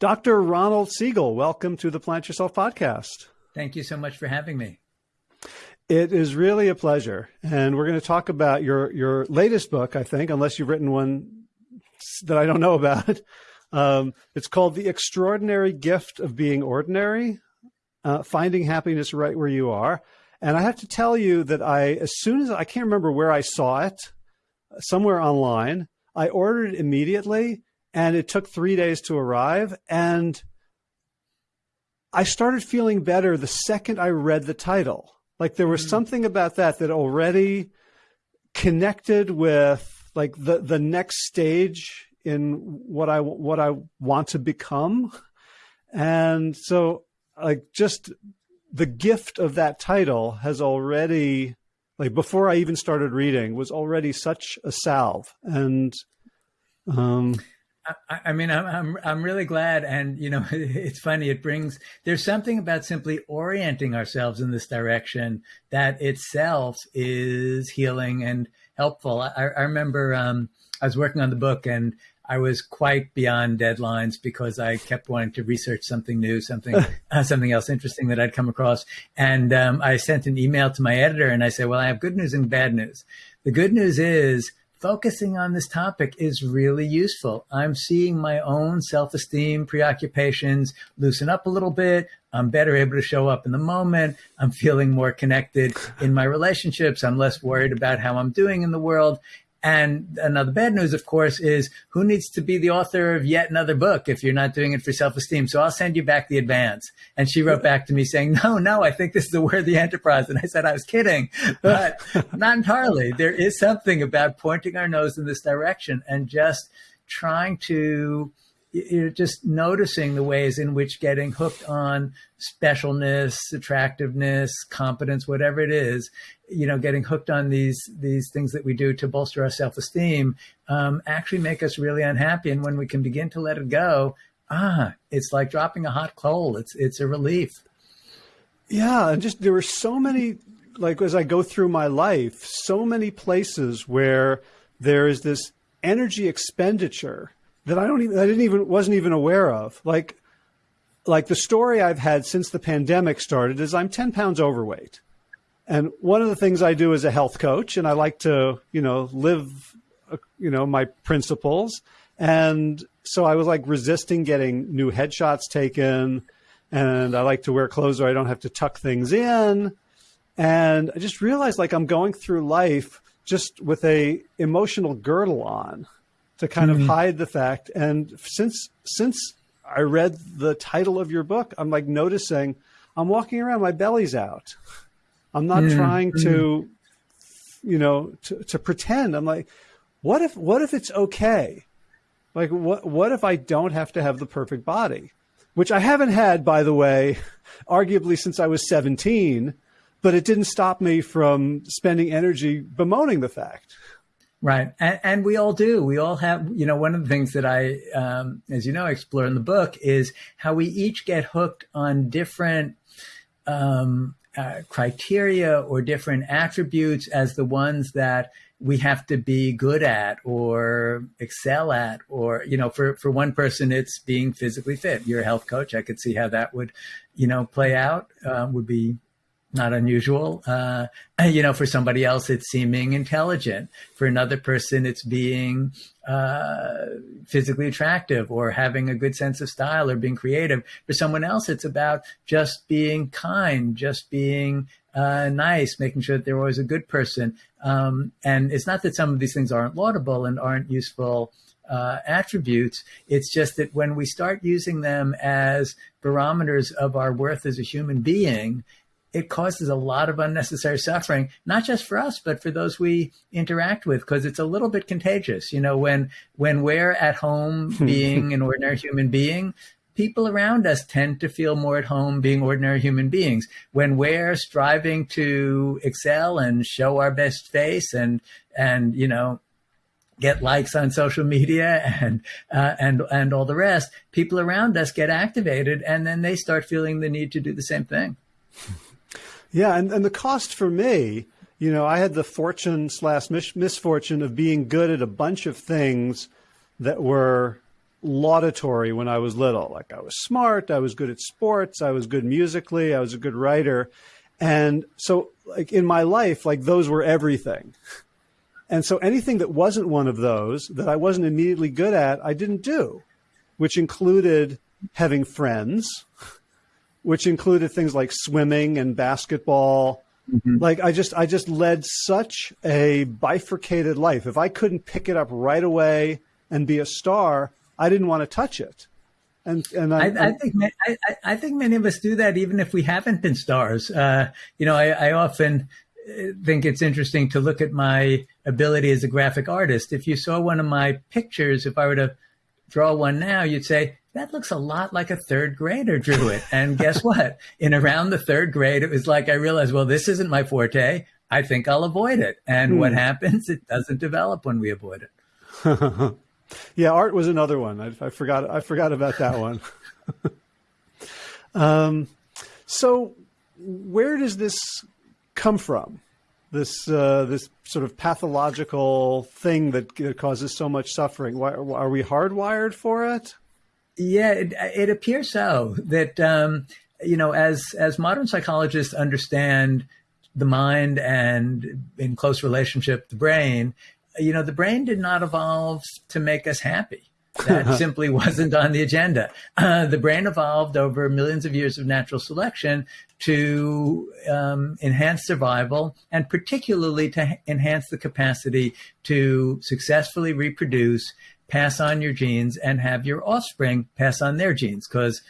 Dr. Ronald Siegel, welcome to the Plant Yourself podcast. Thank you so much for having me. It is really a pleasure. And we're going to talk about your, your latest book, I think, unless you've written one that I don't know about. Um, it's called The Extraordinary Gift of Being Ordinary, uh, Finding Happiness Right Where You Are. And I have to tell you that I, as soon as I can't remember where I saw it, somewhere online, I ordered it immediately and it took three days to arrive. And I started feeling better the second I read the title. Like there was mm. something about that that already connected with like the the next stage in what I what I want to become. And so like just the gift of that title has already like before I even started reading was already such a salve and um I, I mean, I'm, I'm, I'm really glad. And, you know, it's funny. It brings, there's something about simply orienting ourselves in this direction that itself is healing and helpful. I, I remember, um, I was working on the book and I was quite beyond deadlines because I kept wanting to research something new, something uh, something else interesting that I'd come across. And um, I sent an email to my editor and I said, "Well, I have good news and bad news. The good news is focusing on this topic is really useful. I'm seeing my own self esteem preoccupations loosen up a little bit. I'm better able to show up in the moment. I'm feeling more connected in my relationships. I'm less worried about how I'm doing in the world. And another bad news, of course, is who needs to be the author of yet another book if you're not doing it for self esteem? So I'll send you back the advance. And she wrote back to me saying, No, no, I think this is a worthy enterprise. And I said, I was kidding, but not entirely. There is something about pointing our nose in this direction and just trying to you're just noticing the ways in which getting hooked on specialness, attractiveness, competence, whatever it is, you know, getting hooked on these these things that we do to bolster our self esteem, um, actually make us really unhappy. And when we can begin to let it go, ah, it's like dropping a hot coal. It's it's a relief. Yeah, and just there were so many like as I go through my life, so many places where there is this energy expenditure that I don't even I didn't even wasn't even aware of. Like like the story I've had since the pandemic started is I'm 10 pounds overweight. And one of the things I do as a health coach, and I like to, you know, live, uh, you know, my principles. And so I was like resisting getting new headshots taken. And I like to wear clothes where I don't have to tuck things in. And I just realized like I'm going through life just with a emotional girdle on to kind mm-hmm. of hide the fact. And since since I read the title of your book, I'm like noticing I'm walking around, my belly's out. I'm not mm-hmm. trying to, you know, to, to pretend. I'm like, what if what if it's okay? Like what what if I don't have to have the perfect body? Which I haven't had, by the way, arguably since I was 17, but it didn't stop me from spending energy bemoaning the fact. Right. And, and, we all do. We all have, you know, one of the things that I, um, as you know, explore in the book is how we each get hooked on different um, uh, criteria or different attributes as the ones that we have to be good at or excel at or you know for for one person it's being physically fit you're a health coach i could see how that would you know play out uh, would be not unusual. Uh, you know, for somebody else, it's seeming intelligent. For another person, it's being uh, physically attractive or having a good sense of style or being creative. For someone else, it's about just being kind, just being uh, nice, making sure that they're always a good person. Um, and it's not that some of these things aren't laudable and aren't useful. Uh, attributes. It's just that when we start using them as barometers of our worth as a human being, it causes a lot of unnecessary suffering, not just for us, but for those we interact with, because it's a little bit contagious. You know, when when we're at home being an ordinary human being, people around us tend to feel more at home being ordinary human beings. When we're striving to excel and show our best face and and you know get likes on social media and uh, and and all the rest, people around us get activated, and then they start feeling the need to do the same thing. Yeah, and, and the cost for me, you know, I had the fortune slash mis misfortune of being good at a bunch of things that were laudatory when I was little. Like I was smart, I was good at sports, I was good musically, I was a good writer. And so like in my life, like those were everything. And so anything that wasn't one of those that I wasn't immediately good at, I didn't do, which included having friends, which included things like swimming and basketball. Mm-hmm. Like I just I just led such a bifurcated life. If I couldn't pick it up right away and be a star, I didn't want to touch it. And, and I, I, I think I, I, think many of us do that even if we haven't been stars. Uh, you know, I, I often uh, think it's interesting to look at my ability as a graphic artist. If you saw one of my pictures, if I were to draw one now, you'd say, that looks a lot like a third grader drew it. And guess what? In around the third grade, it was like I realized, well, this isn't my forte. I think I'll avoid it. And hmm. what happens? It doesn't develop when we avoid it. yeah, art was another one. I, I forgot. I forgot about that one. um, so, where does this come from? This uh, this sort of pathological thing that, that causes so much suffering. Why, are we hardwired for it? Yeah, it, it appears so. That um, you know, as as modern psychologists understand the mind and in close relationship the brain, you know, the brain did not evolve to make us happy. That simply wasn't on the agenda. Uh, the brain evolved over millions of years of natural selection to um, enhance survival and particularly to enhance the capacity to successfully reproduce, pass on your genes, and have your offspring pass on their genes. Because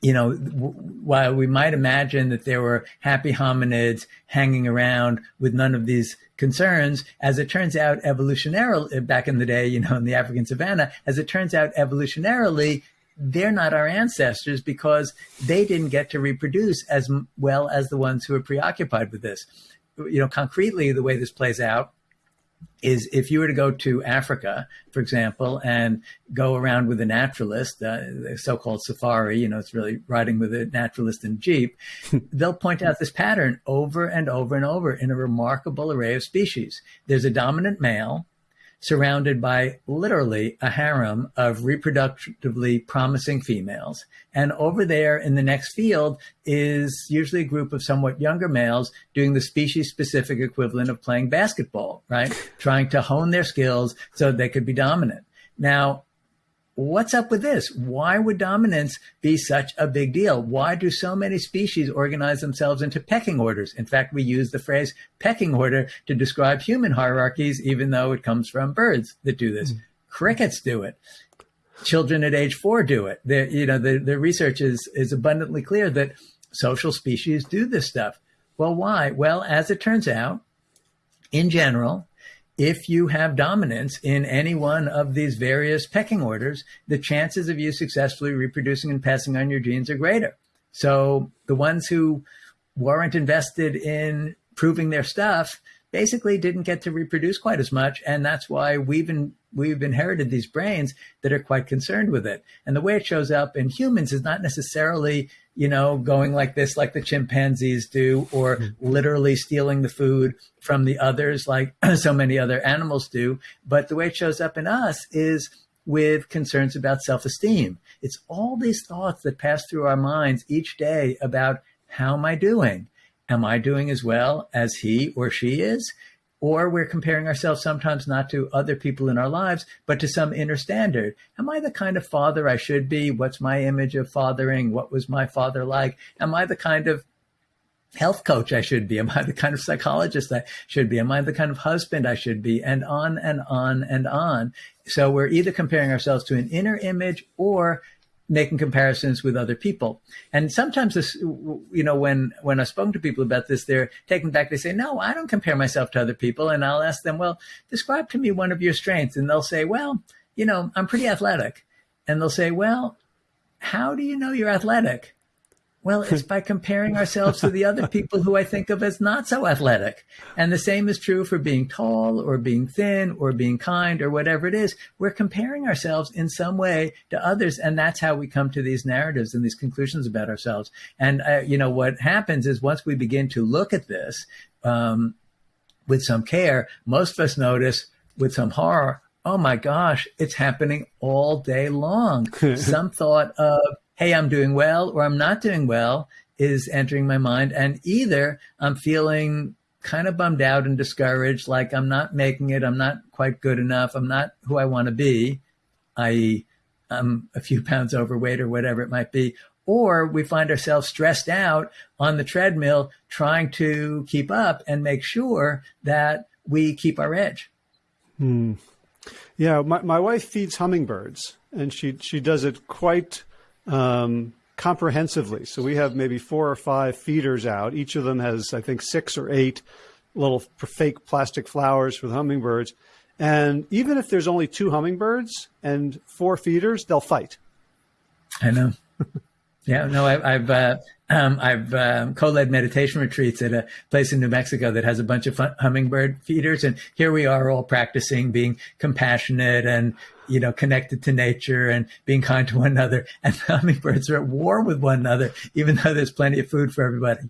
you know, while we might imagine that there were happy hominids hanging around with none of these concerns, as it turns out, evolutionarily, back in the day, you know, in the African savannah, as it turns out, evolutionarily, they're not our ancestors because they didn't get to reproduce as well as the ones who are preoccupied with this. You know, concretely, the way this plays out is if you were to go to Africa, for example, and go around with a naturalist, uh, the so-called safari, you know, it's really riding with a naturalist in jeep, they'll point out this pattern over and over and over in a remarkable array of species. There's a dominant male surrounded by literally a harem of reproductively promising females. And over there in the next field is usually a group of somewhat younger males doing the species specific equivalent of playing basketball, right? Trying to hone their skills so they could be dominant. Now, what's up with this? Why would dominance be such a big deal? Why do so many species organize themselves into pecking orders? In fact, we use the phrase pecking order to describe human hierarchies, even though it comes from birds that do this. Mm. Crickets do it. Children at age four do it. The, you know, the, the research is, is abundantly clear that social species do this stuff. Well, why? Well, as it turns out, in general, if you have dominance in any one of these various pecking orders, the chances of you successfully reproducing and passing on your genes are greater. So the ones who weren't invested in proving their stuff basically didn't get to reproduce quite as much. And that's why we've we've inherited these brains that are quite concerned with it. And the way it shows up in humans is not necessarily you know, going like this, like the chimpanzees do, or mm-hmm. literally stealing the food from the others, like so many other animals do. But the way it shows up in us is with concerns about self esteem. It's all these thoughts that pass through our minds each day about how am I doing? Am I doing as well as he or she is? Or we're comparing ourselves sometimes not to other people in our lives, but to some inner standard. Am I the kind of father I should be? What's my image of fathering? What was my father like? Am I the kind of health coach I should be? Am I the kind of psychologist I should be? Am I the kind of husband I should be? And on and on and on. So we're either comparing ourselves to an inner image or making comparisons with other people. And sometimes this, you know, when, when I've spoken to people about this, they're taken back. They say, no, I don't compare myself to other people. And I'll ask them, well, describe to me one of your strengths. And they'll say, well, you know, I'm pretty athletic. And they'll say, well, how do you know you're athletic? Well, it's by comparing ourselves to the other people who I think of as not so athletic. And the same is true for being tall or being thin or being kind or whatever it is. We're comparing ourselves in some way to others. And that's how we come to these narratives and these conclusions about ourselves. And, uh, you know, what happens is once we begin to look at this um, with some care, most of us notice with some horror oh my gosh, it's happening all day long. Some thought of, hey, I'm doing well or I'm not doing well is entering my mind. And either I'm feeling kind of bummed out and discouraged, like I'm not making it, I'm not quite good enough, I'm not who I want to be, i.e., I'm a few pounds overweight or whatever it might be. Or we find ourselves stressed out on the treadmill trying to keep up and make sure that we keep our edge. Hmm. Yeah, my, my wife feeds hummingbirds and she, she does it quite um, comprehensively. So we have maybe four or five feeders out. Each of them has, I think, six or eight little fake plastic flowers for the hummingbirds. And even if there's only two hummingbirds and four feeders, they'll fight. I know. yeah, no, I, have uh, um, I've um, co-led meditation retreats at a place in New Mexico that has a bunch of hummingbird feeders, and here we are all practicing being compassionate and you know connected to nature and being kind to one another. And the hummingbirds are at war with one another, even though there's plenty of food for everybody.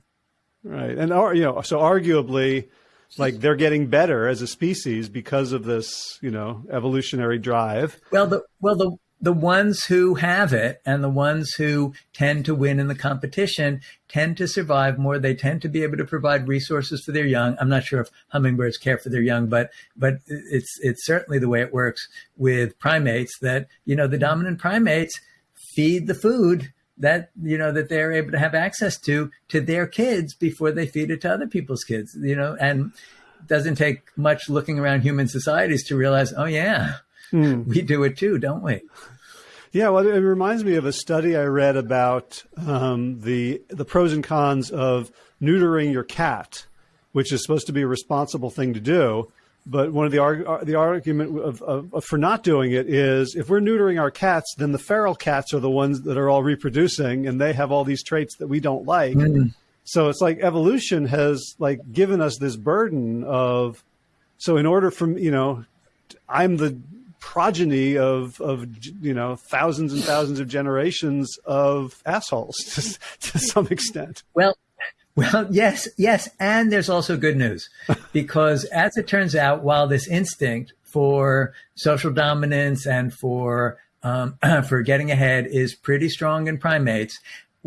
Right, and you know, so arguably, like they're getting better as a species because of this, you know, evolutionary drive. Well, the well the the ones who have it and the ones who tend to win in the competition tend to survive more. They tend to be able to provide resources for their young. I'm not sure if hummingbirds care for their young, but but it's it's certainly the way it works with primates that you know the dominant primates feed the food that you know that they're able to have access to to their kids before they feed it to other people's kids. You know, and doesn't take much looking around human societies to realize, oh yeah Mm. We do it too, don't we? Yeah, well, it reminds me of a study I read about um, the the pros and cons of neutering your cat, which is supposed to be a responsible thing to do. But one of the arg- the argument of, of, of, for not doing it is if we're neutering our cats, then the feral cats are the ones that are all reproducing, and they have all these traits that we don't like. Mm. So it's like evolution has like given us this burden of. So in order for you know, I'm the progeny of of you know thousands and thousands of generations of assholes to, to some extent. Well, well, yes, yes, and there's also good news because as it turns out, while this instinct for social dominance and for um, for getting ahead is pretty strong in primates,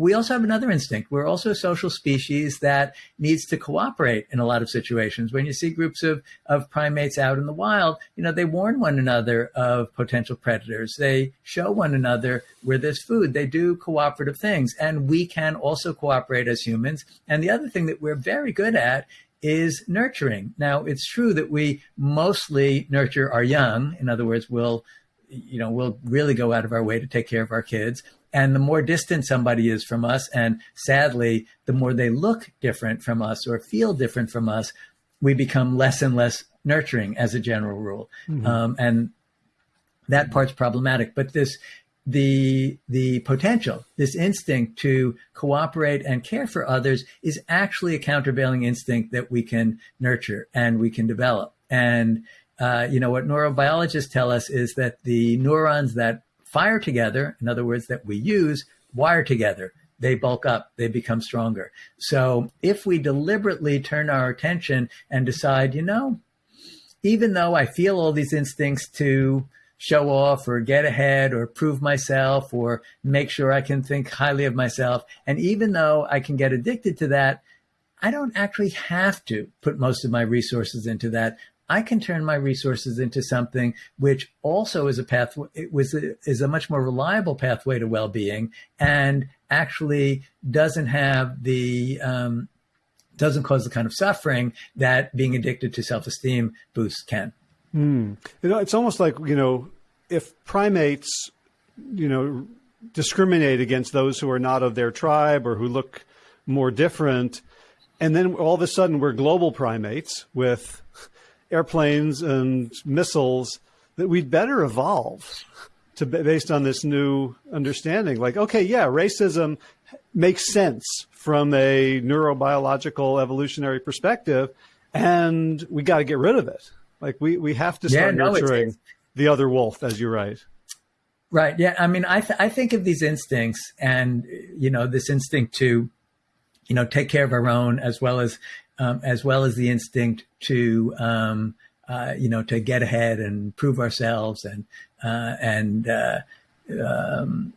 we also have another instinct. We're also a social species that needs to cooperate in a lot of situations. When you see groups of, of primates out in the wild, you know, they warn one another of potential predators. They show one another where there's food. They do cooperative things. And we can also cooperate as humans. And the other thing that we're very good at is nurturing. Now, it's true that we mostly nurture our young. In other words, we'll you know, we'll really go out of our way to take care of our kids. And the more distant somebody is from us, and sadly, the more they look different from us or feel different from us, we become less and less nurturing as a general rule. Mm-hmm. Um, and that part's problematic. But this, the the potential, this instinct to cooperate and care for others, is actually a countervailing instinct that we can nurture and we can develop. And uh, you know what neurobiologists tell us is that the neurons that fire together, in other words, that we use, wire together. They bulk up, they become stronger. So if we deliberately turn our attention and decide, you know, even though I feel all these instincts to show off or get ahead or prove myself or make sure I can think highly of myself, and even though I can get addicted to that, I don't actually have to put most of my resources into that. I can turn my resources into something which also is a pathway, it was a, is a much more reliable pathway to well-being and actually doesn't have the um, doesn't cause the kind of suffering that being addicted to self-esteem boosts can. Mm. You know, it's almost like you know, if primates, you know, discriminate against those who are not of their tribe or who look more different, and then all of a sudden we're global primates with airplanes and missiles that we'd better evolve to based on this new understanding. Like, okay, yeah, racism makes sense from a neurobiological evolutionary perspective, and we got to get rid of it. Like, we we have to start yeah, no, nurturing it's, it's, the other wolf, as you write. Right. Yeah. I mean, I th- I think of these instincts, and you know, this instinct to, you know, take care of our own as well as um, as well as the instinct to um, uh, you know, to get ahead and prove ourselves and uh, and uh, um,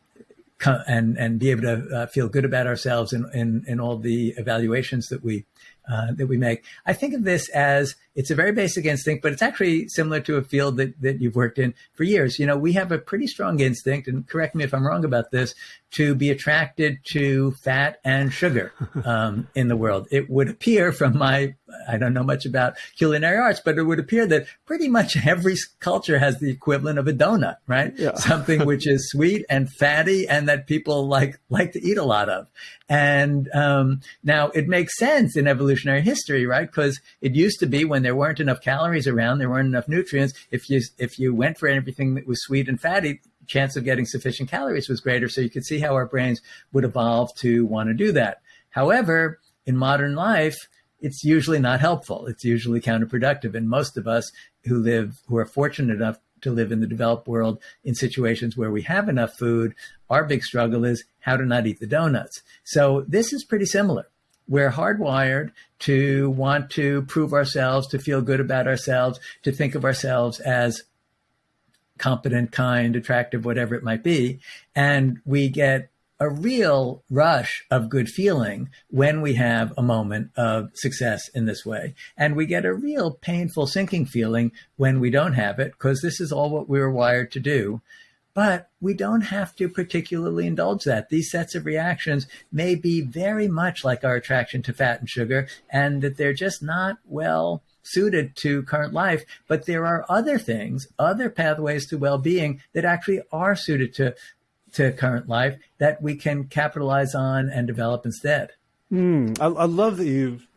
and and be able to uh, feel good about ourselves in, in in all the evaluations that we uh, that we make. I think of this as it's a very basic instinct, but it's actually similar to a field that, that you've worked in for years. You know, we have a pretty strong instinct, and correct me if I'm wrong about this, to be attracted to fat and sugar um, in the world. It would appear from my, I don't know much about culinary arts, but it would appear that pretty much every culture has the equivalent of a donut, right? Yeah. Something which is sweet and fatty and that people like, like to eat a lot of. And um, now it makes sense in evolutionary history, right? Because it used to be when there weren't enough calories around, there weren't enough nutrients. If you if you went for everything that was sweet and fatty, chance of getting sufficient calories was greater. So you could see how our brains would evolve to want to do that. However, in modern life, it's usually not helpful. It's usually counterproductive. And most of us who live, who are fortunate enough to live in the developed world in situations where we have enough food, our big struggle is how to not eat the donuts. So this is pretty similar we're hardwired to want to prove ourselves, to feel good about ourselves, to think of ourselves as competent, kind, attractive, whatever it might be. And we get a real rush of good feeling when we have a moment of success in this way. And we get a real painful sinking feeling when we don't have it, because this is all what we were wired to do. But we don't have to particularly indulge that. These sets of reactions may be very much like our attraction to fat and sugar, and that they're just not well suited to current life. But there are other things, other pathways to well being that actually are suited to, to current life that we can capitalize on and develop instead. Mm, I, I, love that you've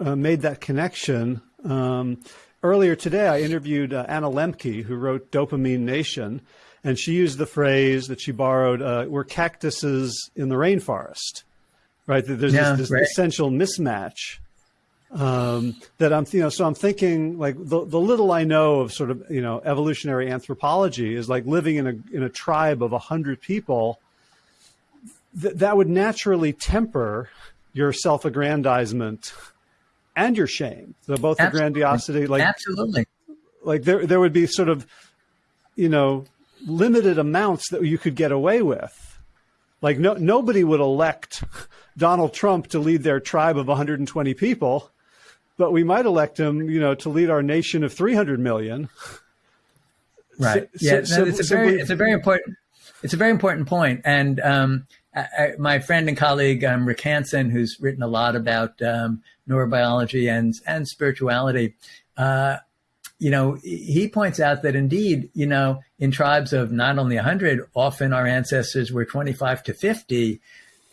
uh, made that connection. Um, earlier today, I interviewed uh, Anna Lembke, who wrote Dopamine Nation and she used the phrase that she borrowed, uh, "We're cactuses in the rainforest." Right? There's yeah, this, this right. essential mismatch um, that I'm, you know, so I'm thinking like the, the little I know of sort of, you know, evolutionary anthropology is like living in a, in a tribe of a hundred people th- that would naturally temper your self-aggrandizement and your shame. So both Absolutely. the grandiosity, like, Absolutely. Like there, there would be sort of, you know, limited amounts that you could get away with. Like no, nobody would elect Donald Trump to lead their tribe of 120 people, but we might elect him, you know, to lead our nation of 300 million. Right. So, yeah. So, no, it's a very, it's a very important, it's a very important point. And um, I, I, my friend and colleague um, Rick Hanson, who's written a lot about um, neurobiology and and spirituality, uh, you know, he points out that indeed, you know, in tribes of not only 100, often our ancestors were 25 to 50,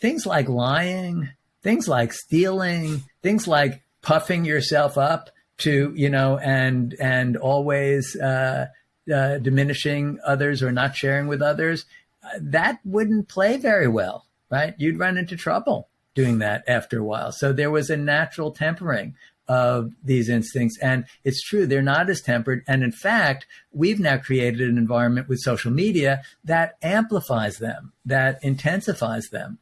things like lying, things like stealing, things like puffing yourself up to, you know, and, and always, uh, uh, diminishing others or not sharing with others, uh, that wouldn't play very well, right? You'd run into trouble doing that after a while. So there was a natural tempering of these instincts. And it's true, they're not as tempered. And in fact, we've now created an environment with social media that amplifies them, that intensifies them.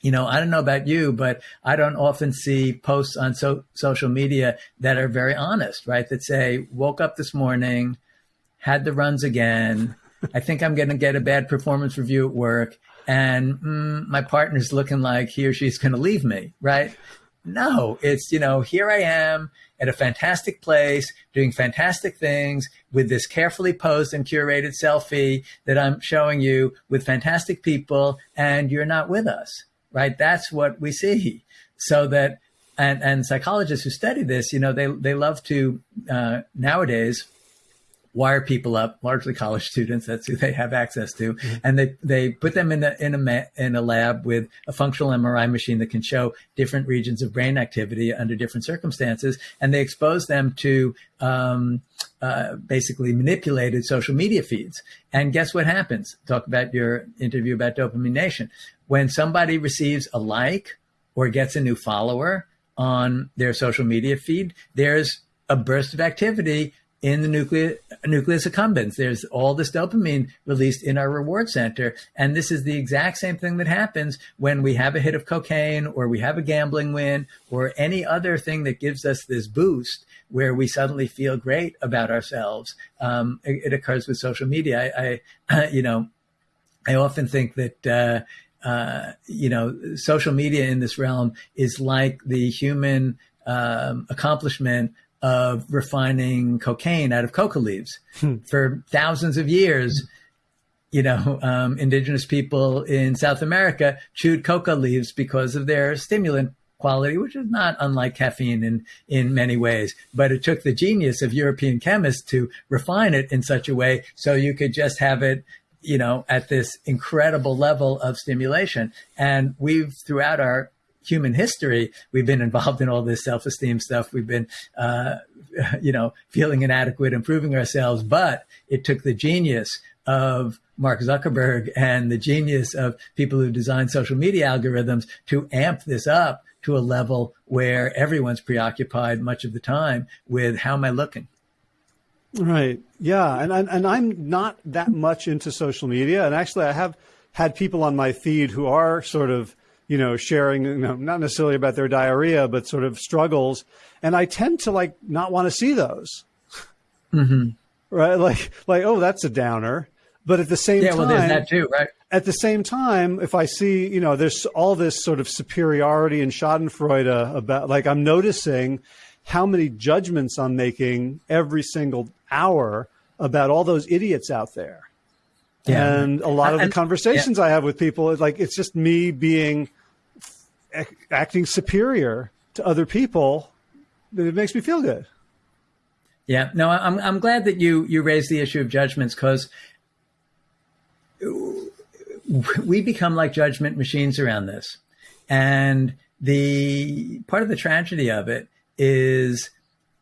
You know, I don't know about you, but I don't often see posts on so- social media that are very honest, right? That say, woke up this morning, had the runs again. I think I'm going to get a bad performance review at work. And mm, my partner's looking like he or she's going to leave me, right? No, it's, you know, here I am at a fantastic place doing fantastic things with this carefully posed and curated selfie that I'm showing you with fantastic people and you're not with us, right? That's what we see. So that, and, and psychologists who study this, you know, they, they love to, uh, nowadays, wire people up, largely college students. That's who they have access to, mm-hmm. and they they put them in a in a in a lab with a functional MRI machine that can show different regions of brain activity under different circumstances, and they expose them to um, uh, basically manipulated social media feeds. And guess what happens? Talk about your interview about Dopamine Nation. When somebody receives a like or gets a new follower on their social media feed, there's a burst of activity in the nucleus, nucleus accumbens. There's all this dopamine released in our reward center. And this is the exact same thing that happens when we have a hit of cocaine or we have a gambling win or any other thing that gives us this boost where we suddenly feel great about ourselves. Um, it, it, occurs with social media. I, I you know, I often think that, uh, uh, you know, social media in this realm is like the human um, accomplishment of refining cocaine out of coca leaves. Hmm. For thousands of years, you know, um, indigenous people in South America chewed coca leaves because of their stimulant quality, which is not unlike caffeine in, in many ways. But it took the genius of European chemists to refine it in such a way so you could just have it, you know, at this incredible level of stimulation. And we've throughout our human history, we've been involved in all this self-esteem stuff. We've been, uh, you know, feeling inadequate, improving ourselves. But it took the genius of Mark Zuckerberg and the genius of people who design social media algorithms to amp this up to a level where everyone's preoccupied much of the time with how am I looking? Right. Yeah. And, and, and I'm not that much into social media. And actually, I have had people on my feed who are sort of you know, sharing, you know, not necessarily about their diarrhea, but sort of struggles. And I tend to like not want to see those. Mm-hmm. Right. Like, like, oh, that's a downer. But at the same yeah, time, well, there's that too, right? At the same time, if I see, you know, there's all this sort of superiority and Schadenfreude about, like, I'm noticing how many judgments I'm making every single hour about all those idiots out there. Yeah. And a lot of the conversations yeah. I have with people, like, it's just me being acting superior to other people, that it makes me feel good. Yeah, no, I'm I'm glad that you you raised the issue of judgments because we become like judgment machines around this, and the part of the tragedy of it is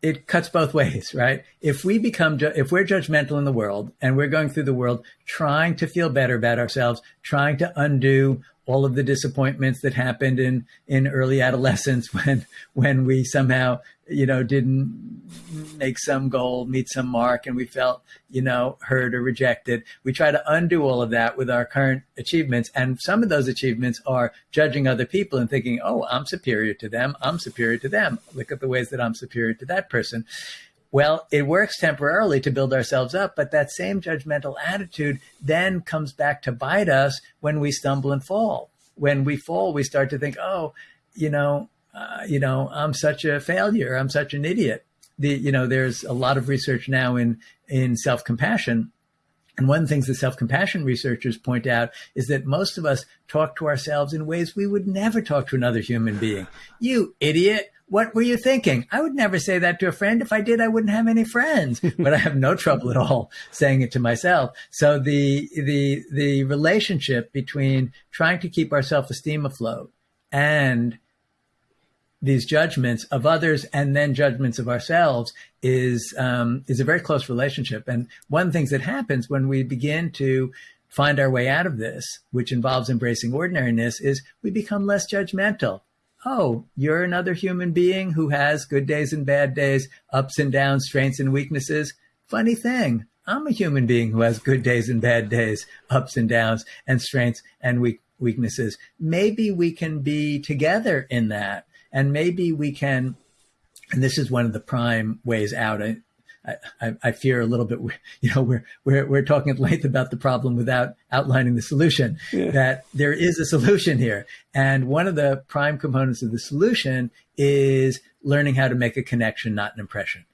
it cuts both ways, right? If we become, if we're judgmental in the world and we're going through the world trying to feel better about ourselves, trying to undo all of the disappointments that happened in in early adolescence when when we somehow you know didn't make some goal meet some mark and we felt you know hurt or rejected. We try to undo all of that with our current achievements and some of those achievements are judging other people and thinking oh i'm superior to them. I'm superior to them. Look at the ways that i'm superior to that person well, it works temporarily to build ourselves up, but that same judgmental attitude then comes back to bite us when we stumble and fall. When we fall, we start to think, "Oh, you know, uh, you know, I'm such a failure. I'm such an idiot." The, you know, there's a lot of research now in in self compassion, and one of the things that self compassion researchers point out is that most of us talk to ourselves in ways we would never talk to another human being. You idiot! What were you thinking? I would never say that to a friend. If I did, I wouldn't have any friends. but I have no trouble at all saying it to myself. So the the the relationship between trying to keep our self esteem afloat and these judgments of others and then judgments of ourselves is um, is a very close relationship. And one of the things that happens when we begin to find our way out of this, which involves embracing ordinariness, is we become less judgmental oh, you're another human being who has good days and bad days, ups and downs, strengths and weaknesses. Funny thing, I'm a human being who has good days and bad days, ups and downs, and strengths and weak- weaknesses. Maybe we can be together in that. And maybe we can, and this is one of the prime ways out. I, I, fear a little bit, you know, we're, we're, we're talking at length about the problem without outlining the solution, yeah. that there is a solution here. And one of the prime components of the solution is learning how to make a connection, not an impression.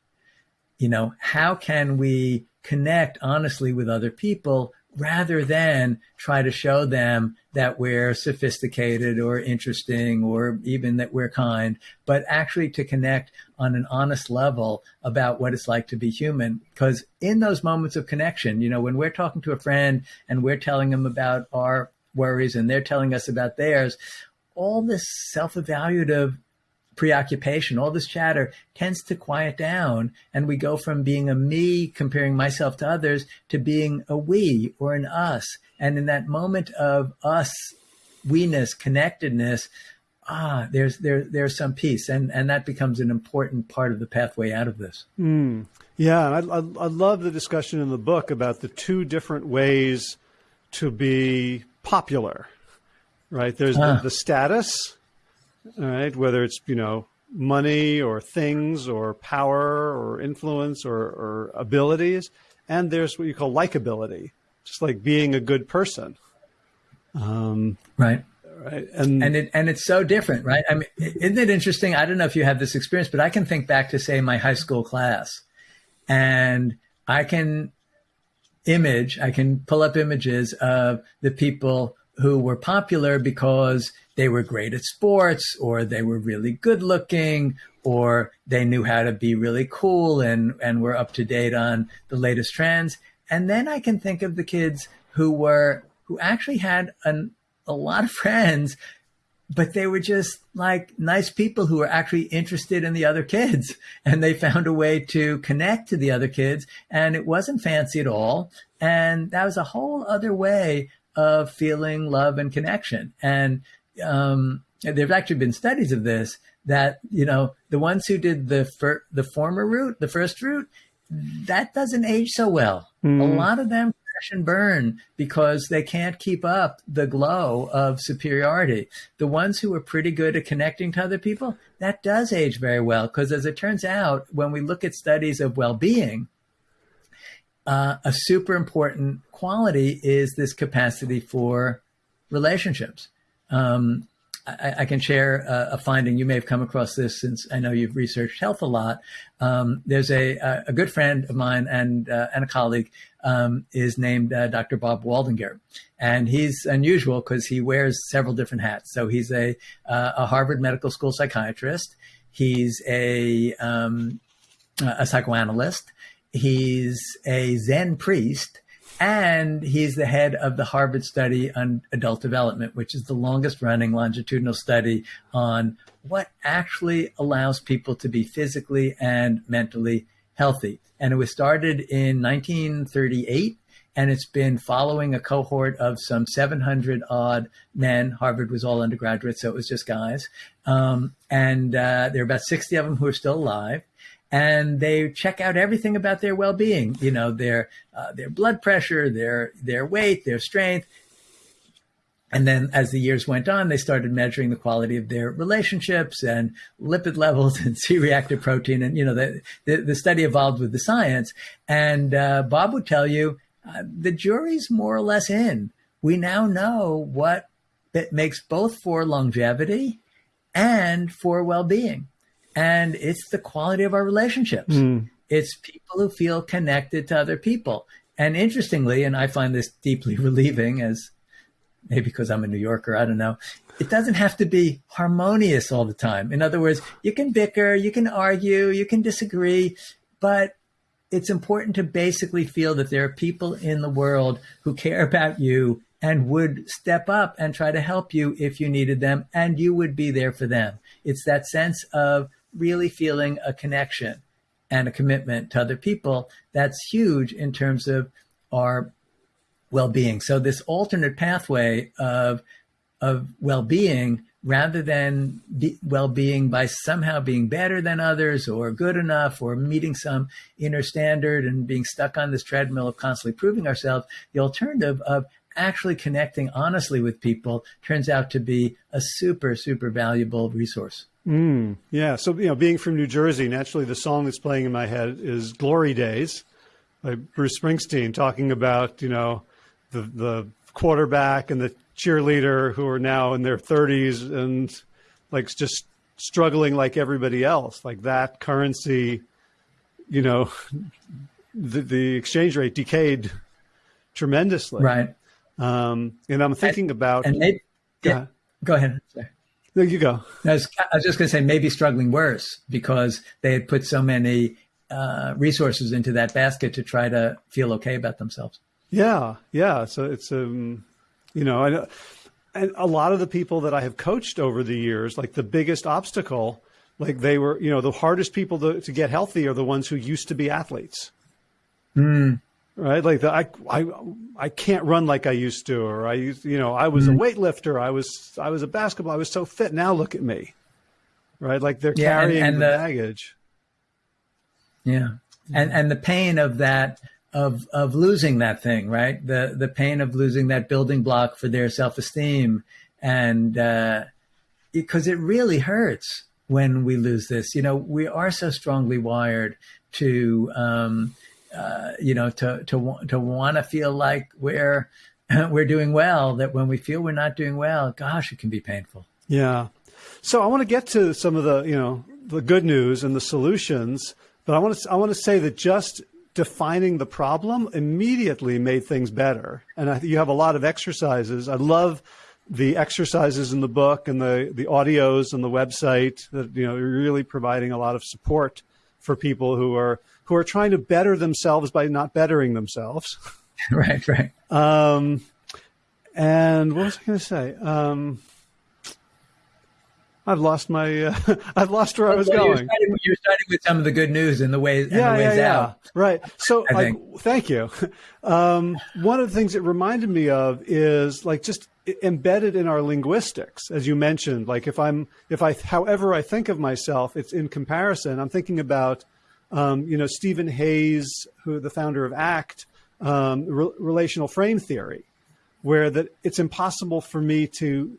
You know, how can we connect honestly with other people rather than try to show them that we're sophisticated or interesting or even that we're kind, but actually to connect on an honest level about what it's like to be human. Because in those moments of connection, you know, when we're talking to a friend and we're telling them about our worries and they're telling us about theirs, all this self evaluative preoccupation, all this chatter tends to quiet down. And we go from being a me, comparing myself to others, to being a we or an us. And in that moment of us, we-ness, connectedness, ah, there's there there's some peace, and and that becomes an important part of the pathway out of this. Mm. Yeah, I, I, I love the discussion in the book about the two different ways to be popular. Right? There's the, the status, all right, whether it's you know money or things or power or influence or, or abilities, and there's what you call likability, just like being a good person. Um, right right? And and it and it's so different, right? I mean, isn't it interesting? I don't know if you have this experience, but I can think back to say my high school class, and I can image, I can pull up images of the people who were popular because they were great at sports or they were really good looking or they knew how to be really cool and, and were up to date on the latest trends. And then I can think of the kids who were, who actually had an, a lot of friends, but they were just like nice people who were actually interested in the other kids and they found a way to connect to the other kids and it wasn't fancy at all. And that was a whole other way of feeling love and connection. And um, there's actually been studies of this that you know the ones who did the fir- the former route, the first route, that doesn't age so well. Mm. A lot of them crash and burn because they can't keep up the glow of superiority. The ones who are pretty good at connecting to other people, that does age very well. Because as it turns out, when we look at studies of well being, uh, a super important quality is this capacity for relationships. Um, I, I, can share a, a, finding. You may have come across this since I know you've researched health a lot. Um, there's a, a, good friend of mine and uh, and a colleague um, is named uh, Dr. Bob Waldinger, and he's unusual because he wears several different hats. So he's a uh, a Harvard Medical School psychiatrist. He's a um, a psychoanalyst. He's a Zen priest and he's the head of the Harvard study on adult development, which is the longest running longitudinal study on what actually allows people to be physically and mentally healthy. And it was started in 1938 and it's been following a cohort of some 700 odd men. Harvard was all undergraduates, so it was just guys. Um, and uh, there are about 60 of them who are still alive and they check out everything about their well-being you know their uh, their blood pressure their their weight their strength and then as the years went on they started measuring the quality of their relationships and lipid levels and c-reactive protein and you know the, the, the study evolved with the science and uh, bob would tell you uh, the jury's more or less in we now know what makes both for longevity and for well-being and it's the quality of our relationships. Mm. It's people who feel connected to other people. And interestingly, and I find this deeply relieving as maybe because I'm a New Yorker, I don't know. It doesn't have to be harmonious all the time. In other words, you can bicker, you can argue, you can disagree, but it's important to basically feel that there are people in the world who care about you and would step up and try to help you if you needed them, and you would be there for them. It's that sense of really feeling a connection and a commitment to other people, that's huge in terms of our well-being. So this alternate pathway of of well-being rather than be, well-being by somehow being better than others or good enough or meeting some inner standard and being stuck on this treadmill of constantly proving ourselves the alternative of actually connecting honestly with people turns out to be a super super valuable resource Mm, yeah. So, you know, being from New Jersey, naturally the song that's playing in my head is Glory Days by Bruce Springsteen, talking about, you know, the, the quarterback and the cheerleader who are now in their 30s and like just struggling like everybody else. Like that currency, you know, the, the exchange rate decayed tremendously. Right. Um, and I'm thinking and, about. And they, yeah, go ahead. Sorry. There you go. I was, I was just going to say maybe struggling worse because they had put so many uh, resources into that basket to try to feel okay about themselves. Yeah, yeah. So it's um, you know, I, and a lot of the people that I have coached over the years, like the biggest obstacle, like they were, you know, the hardest people to, to get healthy are the ones who used to be athletes. Mm. right? Like the, I, I, I can't run like I used to, or I used, you know, I was mm-hmm. a weightlifter. I was, I was a basketball. I was so fit. Now look at me, right? Like they're yeah, carrying and, and the, the baggage. Yeah. And, and the pain of that, of, of losing that thing, right? The, the pain of losing that building block for their self-esteem. And, uh, because it really hurts when we lose this. You know, we are so strongly wired to, um, uh, you know, to to to want to feel like we're we're doing well. That when we feel we're not doing well, gosh, it can be painful. Yeah. So I want to get to some of the you know the good news and the solutions, but I want to I want to say that just defining the problem immediately made things better. And I, you have a lot of exercises. I love the exercises in the book and the the audios and the website that you know you're really providing a lot of support for people who are who are trying to better themselves by not bettering themselves. right, right. Um, and what was I going to say? Um, I've lost my. Uh, I've lost where I was well, going. You're starting, you're starting, with some of the good news and the ways. Yeah, and the ways yeah, out. yeah. Right. So, like, thank you. Um, one of the things it reminded me of is like just embedded in our linguistics, as you mentioned. Like, if I'm, if I, however I think of myself, it's in comparison. I'm thinking about um, you know, Steven Hayes, who the founder of ACT, um, re relational frame theory, where that it's impossible for me to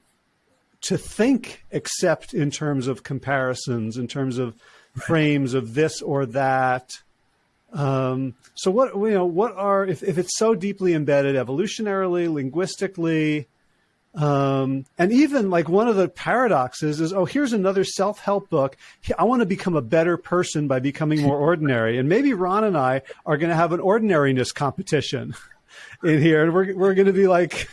to think except in terms of comparisons, in terms of frames of this or that. Um, so what you know, what are if, if it's so deeply embedded evolutionarily, linguistically, um, and even like one of the paradoxes is, oh, here's another self-help book. I want to become a better person by becoming more ordinary. And maybe Ron and I are going to have an ordinariness competition in here. And we're, we're going to be like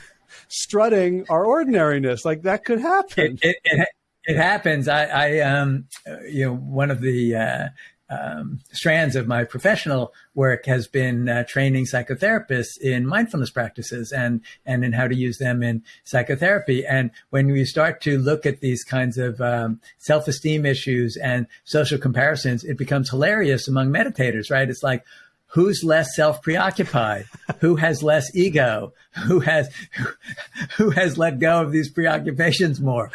strutting our ordinariness. Like that could happen. It, it, it, it happens. I, I, um, you know, one of the, uh, um, strands of my professional work has been uh, training psychotherapists in mindfulness practices and and in how to use them in psychotherapy. And when we start to look at these kinds of um, self esteem issues and social comparisons, it becomes hilarious among meditators. Right? It's like who's less self-preoccupied who has less ego who has who has let go of these preoccupations more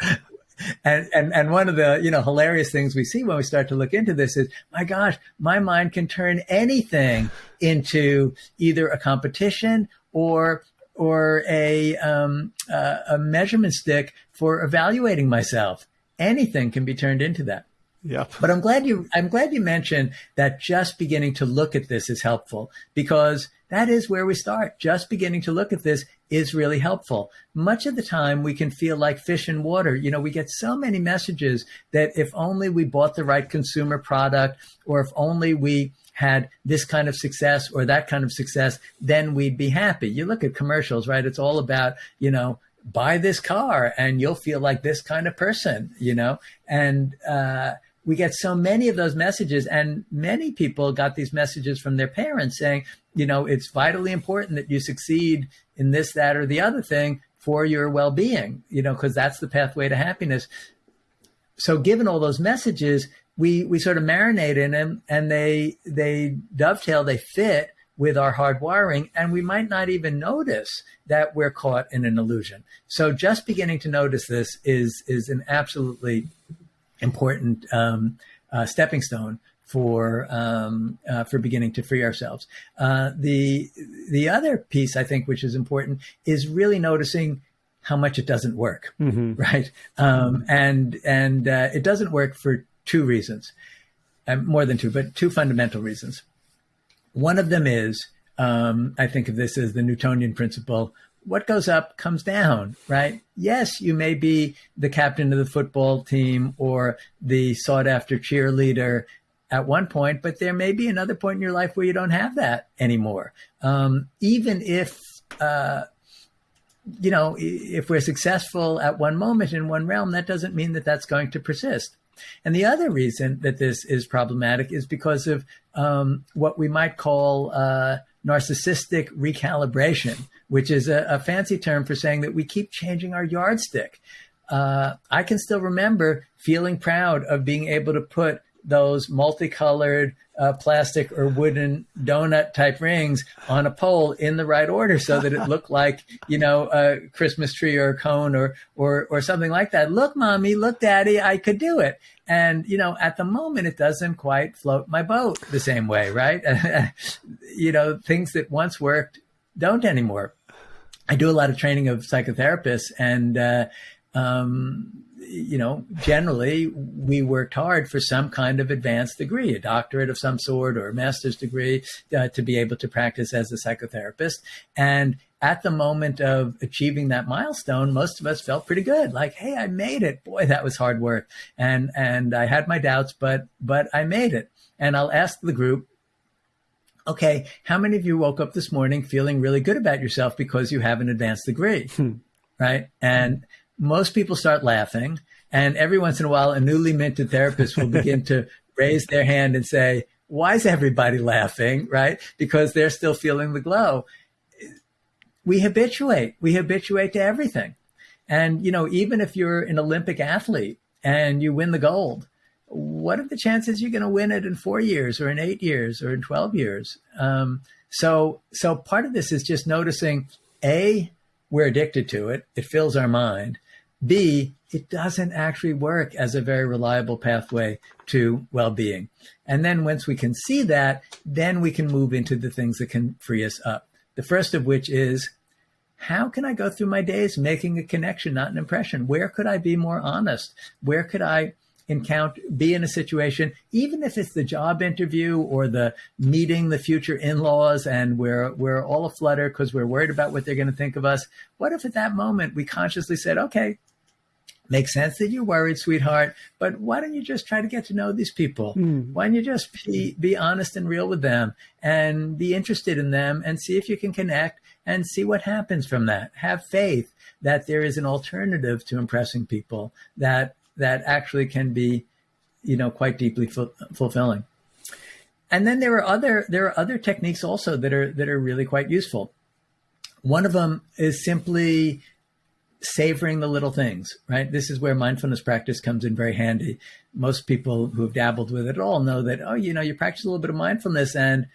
and, and, and one of the, you know, hilarious things we see when we start to look into this is, my gosh, my mind can turn anything into either a competition or or a um, uh, a measurement stick for evaluating myself. Anything can be turned into that. Yeah. But I'm glad you I'm glad you mentioned that just beginning to look at this is helpful because that is where we start. Just beginning to look at this is really helpful. Much of the time we can feel like fish in water. You know, we get so many messages that if only we bought the right consumer product or if only we had this kind of success or that kind of success, then we'd be happy. You look at commercials, right? It's all about, you know, buy this car and you'll feel like this kind of person, you know? And, uh, we get so many of those messages and many people got these messages from their parents saying you know it's vitally important that you succeed in this that or the other thing for your well-being you know because that's the pathway to happiness. So given all those messages we we sort of marinate in them and they they dovetail they fit with our hardwiring and we might not even notice that we're caught in an illusion. So just beginning to notice this is is an absolutely important um, uh, stepping stone for um, uh, for beginning to free ourselves. Uh, the the other piece I think, which is important, is really noticing how much it doesn't work, mm-hmm. right? Um, and and uh, it doesn't work for two reasons, um, more than two, but two fundamental reasons. One of them is um, I think of this as the Newtonian principle what goes up comes down, right? Yes, you may be the captain of the football team or the sought after cheerleader at one point, but there may be another point in your life where you don't have that anymore. Um, even if, uh, you know, if we're successful at one moment in one realm, that doesn't mean that that's going to persist. And the other reason that this is problematic is because of um, what we might call uh, narcissistic recalibration, which is a, a, fancy term for saying that we keep changing our yardstick. Uh, I can still remember feeling proud of being able to put those multicolored uh, plastic or wooden donut type rings on a pole in the right order so that it looked like you know a Christmas tree or a cone or or or something like that. Look, mommy, look, daddy, I could do it. And you know, at the moment, it doesn't quite float my boat the same way, right? you know, things that once worked don't anymore. I do a lot of training of psychotherapists, and uh, um, you know, generally we worked hard for some kind of advanced degree, a doctorate of some sort or a master's degree uh, to be able to practice as a psychotherapist. And at the moment of achieving that milestone, most of us felt pretty good. Like, hey, I made it. Boy, that was hard work. And and I had my doubts, but but I made it. And I'll ask the group, okay, how many of you woke up this morning feeling really good about yourself because you have an advanced degree? Hmm. Right. And most people start laughing. And every once in a while, a newly minted therapist will begin to raise their hand and say, why is everybody laughing? Right. Because they're still feeling the glow. We habituate, we habituate to everything. And, you know, even if you're an Olympic athlete and you win the gold, what are the chances you're going to win it in four years or in eight years or in 12 years? Um, so, so part of this is just noticing A, we're addicted to it. It fills our mind. B, it doesn't actually work as a very reliable pathway to well being. And then once we can see that, then we can move into the things that can free us up. The first of which is how can I go through my days making a connection, not an impression? Where could I be more honest? Where could I encounter be in a situation, even if it's the job interview or the meeting the future in-laws and we're we're all aflutter because we're worried about what they're going to think of us? What if at that moment we consciously said, okay, Makes sense that you're worried, sweetheart, but why don't you just try to get to know these people? Mm. Why don't you just be, be honest and real with them and be interested in them and see if you can connect and see what happens from that? Have faith that there is an alternative to impressing people that that actually can be, you know, quite deeply fu- fulfilling. And then there are other there are other techniques also that are that are really quite useful. One of them is simply savoring the little things, right? This is where mindfulness practice comes in very handy. Most people who have dabbled with it at all know that, oh, you know, you practice a little bit of mindfulness and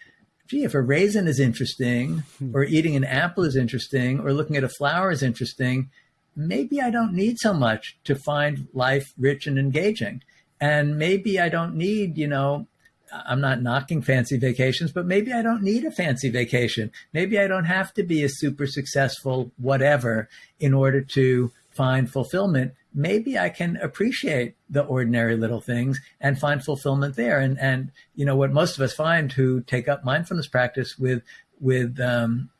gee, if a raisin is interesting hmm. or eating an apple is interesting or looking at a flower is interesting, maybe I don't need so much to find life rich and engaging. And maybe I don't need, you know, I'm not knocking fancy vacations, but maybe I don't need a fancy vacation. Maybe I don't have to be a super successful whatever in order to find fulfillment. Maybe I can appreciate the ordinary little things and find fulfillment there. And and you know what most of us find who take up mindfulness practice with with um,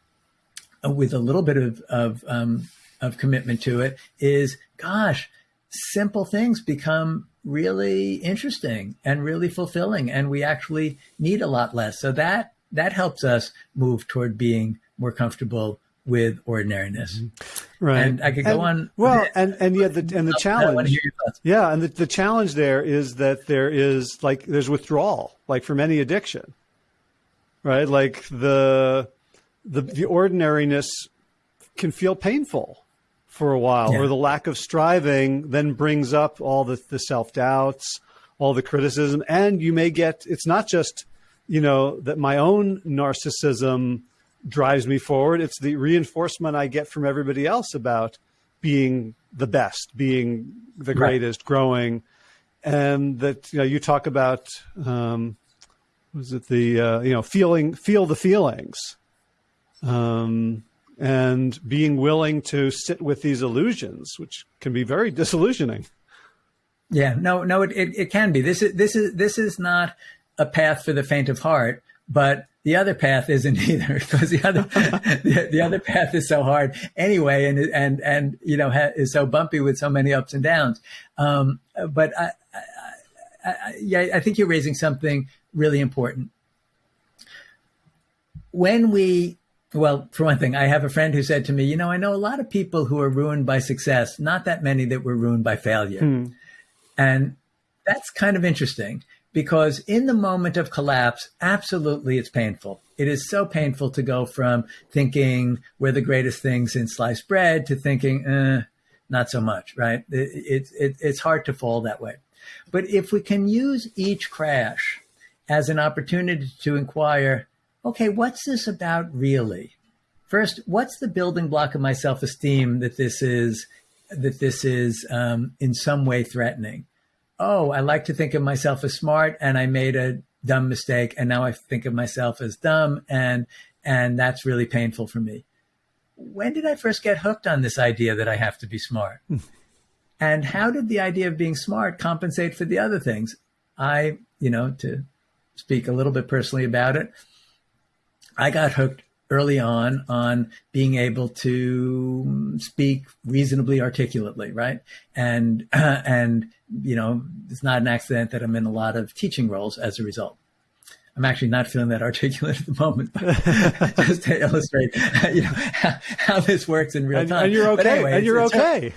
with a little bit of of um, of commitment to it is, gosh, simple things become really interesting and really fulfilling and we actually need a lot less. So that that helps us move toward being more comfortable with ordinariness. Mm-hmm. right. And i could go and, on. well and and yeah the and the challenge yeah and the, the challenge there is that there is like there's withdrawal like from any addiction right? Like the the the ordinariness can feel painful for a while, yeah. or the lack of striving then brings up all the, the self doubts, all the criticism, and you may get it's not just you know that my own narcissism drives me forward; it's the reinforcement I get from everybody else about being the best, being the greatest, right. growing, and that you know you talk about. Um, was it the uh, you know feeling feel the feelings um, and being willing to sit with these illusions, which can be very disillusioning. Yeah, no, no, it, it, it, can be. This is this is this is not a path for the faint of heart, but the other path isn't either because the other the, the, other path is so hard anyway, and and and you know is so bumpy with so many ups and downs. Um, but I, I, I, yeah, I think you're raising something really important. When we well, for one thing, I have a friend who said to me, you know, I know a lot of people who are ruined by success, not that many that were ruined by failure. Hmm. And that's kind of interesting because in the moment of collapse, absolutely it's painful. It is so painful to go from thinking we're the greatest things in sliced bread to thinking, eh, not so much, right? It, it, it, it's hard to fall that way. But if we can use each crash as an opportunity to inquire, okay, what's this about really? First, what's the building block of my self-esteem that this is that this is um, in some way threatening? Oh, I like to think of myself as smart, and I made a dumb mistake, and now I think of myself as dumb, and and that's really painful for me. When did I first get hooked on this idea that I have to be smart? and how did the idea of being smart compensate for the other things? I, you know, to speak a little bit personally about it, I got hooked early on on being able to speak reasonably articulately, right? And uh, and you know, it's not an accident that I'm in a lot of teaching roles as a result. I'm actually not feeling that articulate at the moment, but just to illustrate, you know, how, how, this works in real time. And you're okay. Anyway, and you're okay.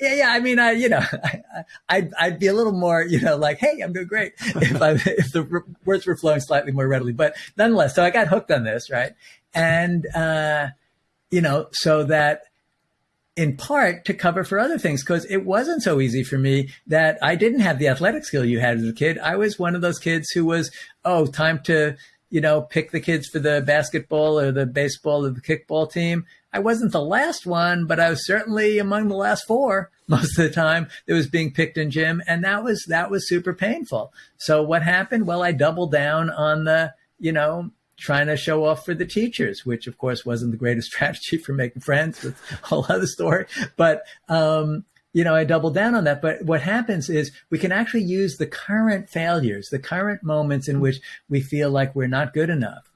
Yeah, yeah. I mean, I, you know, I, I'd, I'd be a little more, you know, like, hey, I'm doing great if I, if the words were flowing slightly more readily. But nonetheless, so I got hooked on this, right? And, uh, you know, so that in part to cover for other things because it wasn't so easy for me that I didn't have the athletic skill you had as a kid. I was one of those kids who was, oh, time to, you know, pick the kids for the basketball or the baseball or the kickball team. I wasn't the last one, but I was certainly among the last four most of the time that was being picked in gym. And that was, that was super painful. So what happened? Well, I doubled down on the, you know, trying to show off for the teachers, which of course wasn't the greatest strategy for making friends with a whole other story. But, um, you know, I doubled down on that. But what happens is we can actually use the current failures, the current moments in which we feel like we're not good enough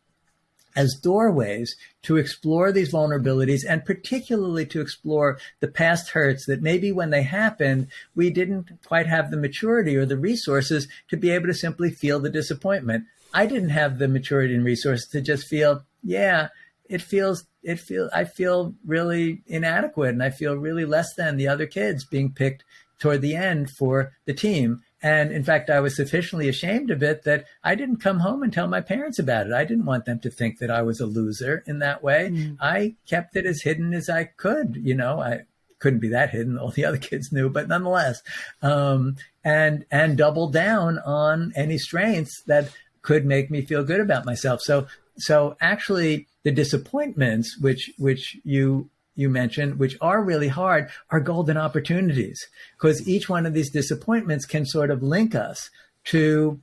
as doorways to explore these vulnerabilities and particularly to explore the past hurts that maybe when they happened, we didn't quite have the maturity or the resources to be able to simply feel the disappointment. I didn't have the maturity and resources to just feel, yeah, it feels, it feel, I feel really inadequate and I feel really less than the other kids being picked toward the end for the team. And in fact, I was sufficiently ashamed of it that I didn't come home and tell my parents about it. I didn't want them to think that I was a loser in that way. Mm. I kept it as hidden as I could. You know, I couldn't be that hidden. All the other kids knew, but nonetheless, um, and and double down on any strengths that could make me feel good about myself. So so actually, the disappointments which which you you mentioned, which are really hard, are golden opportunities because each one of these disappointments can sort of link us to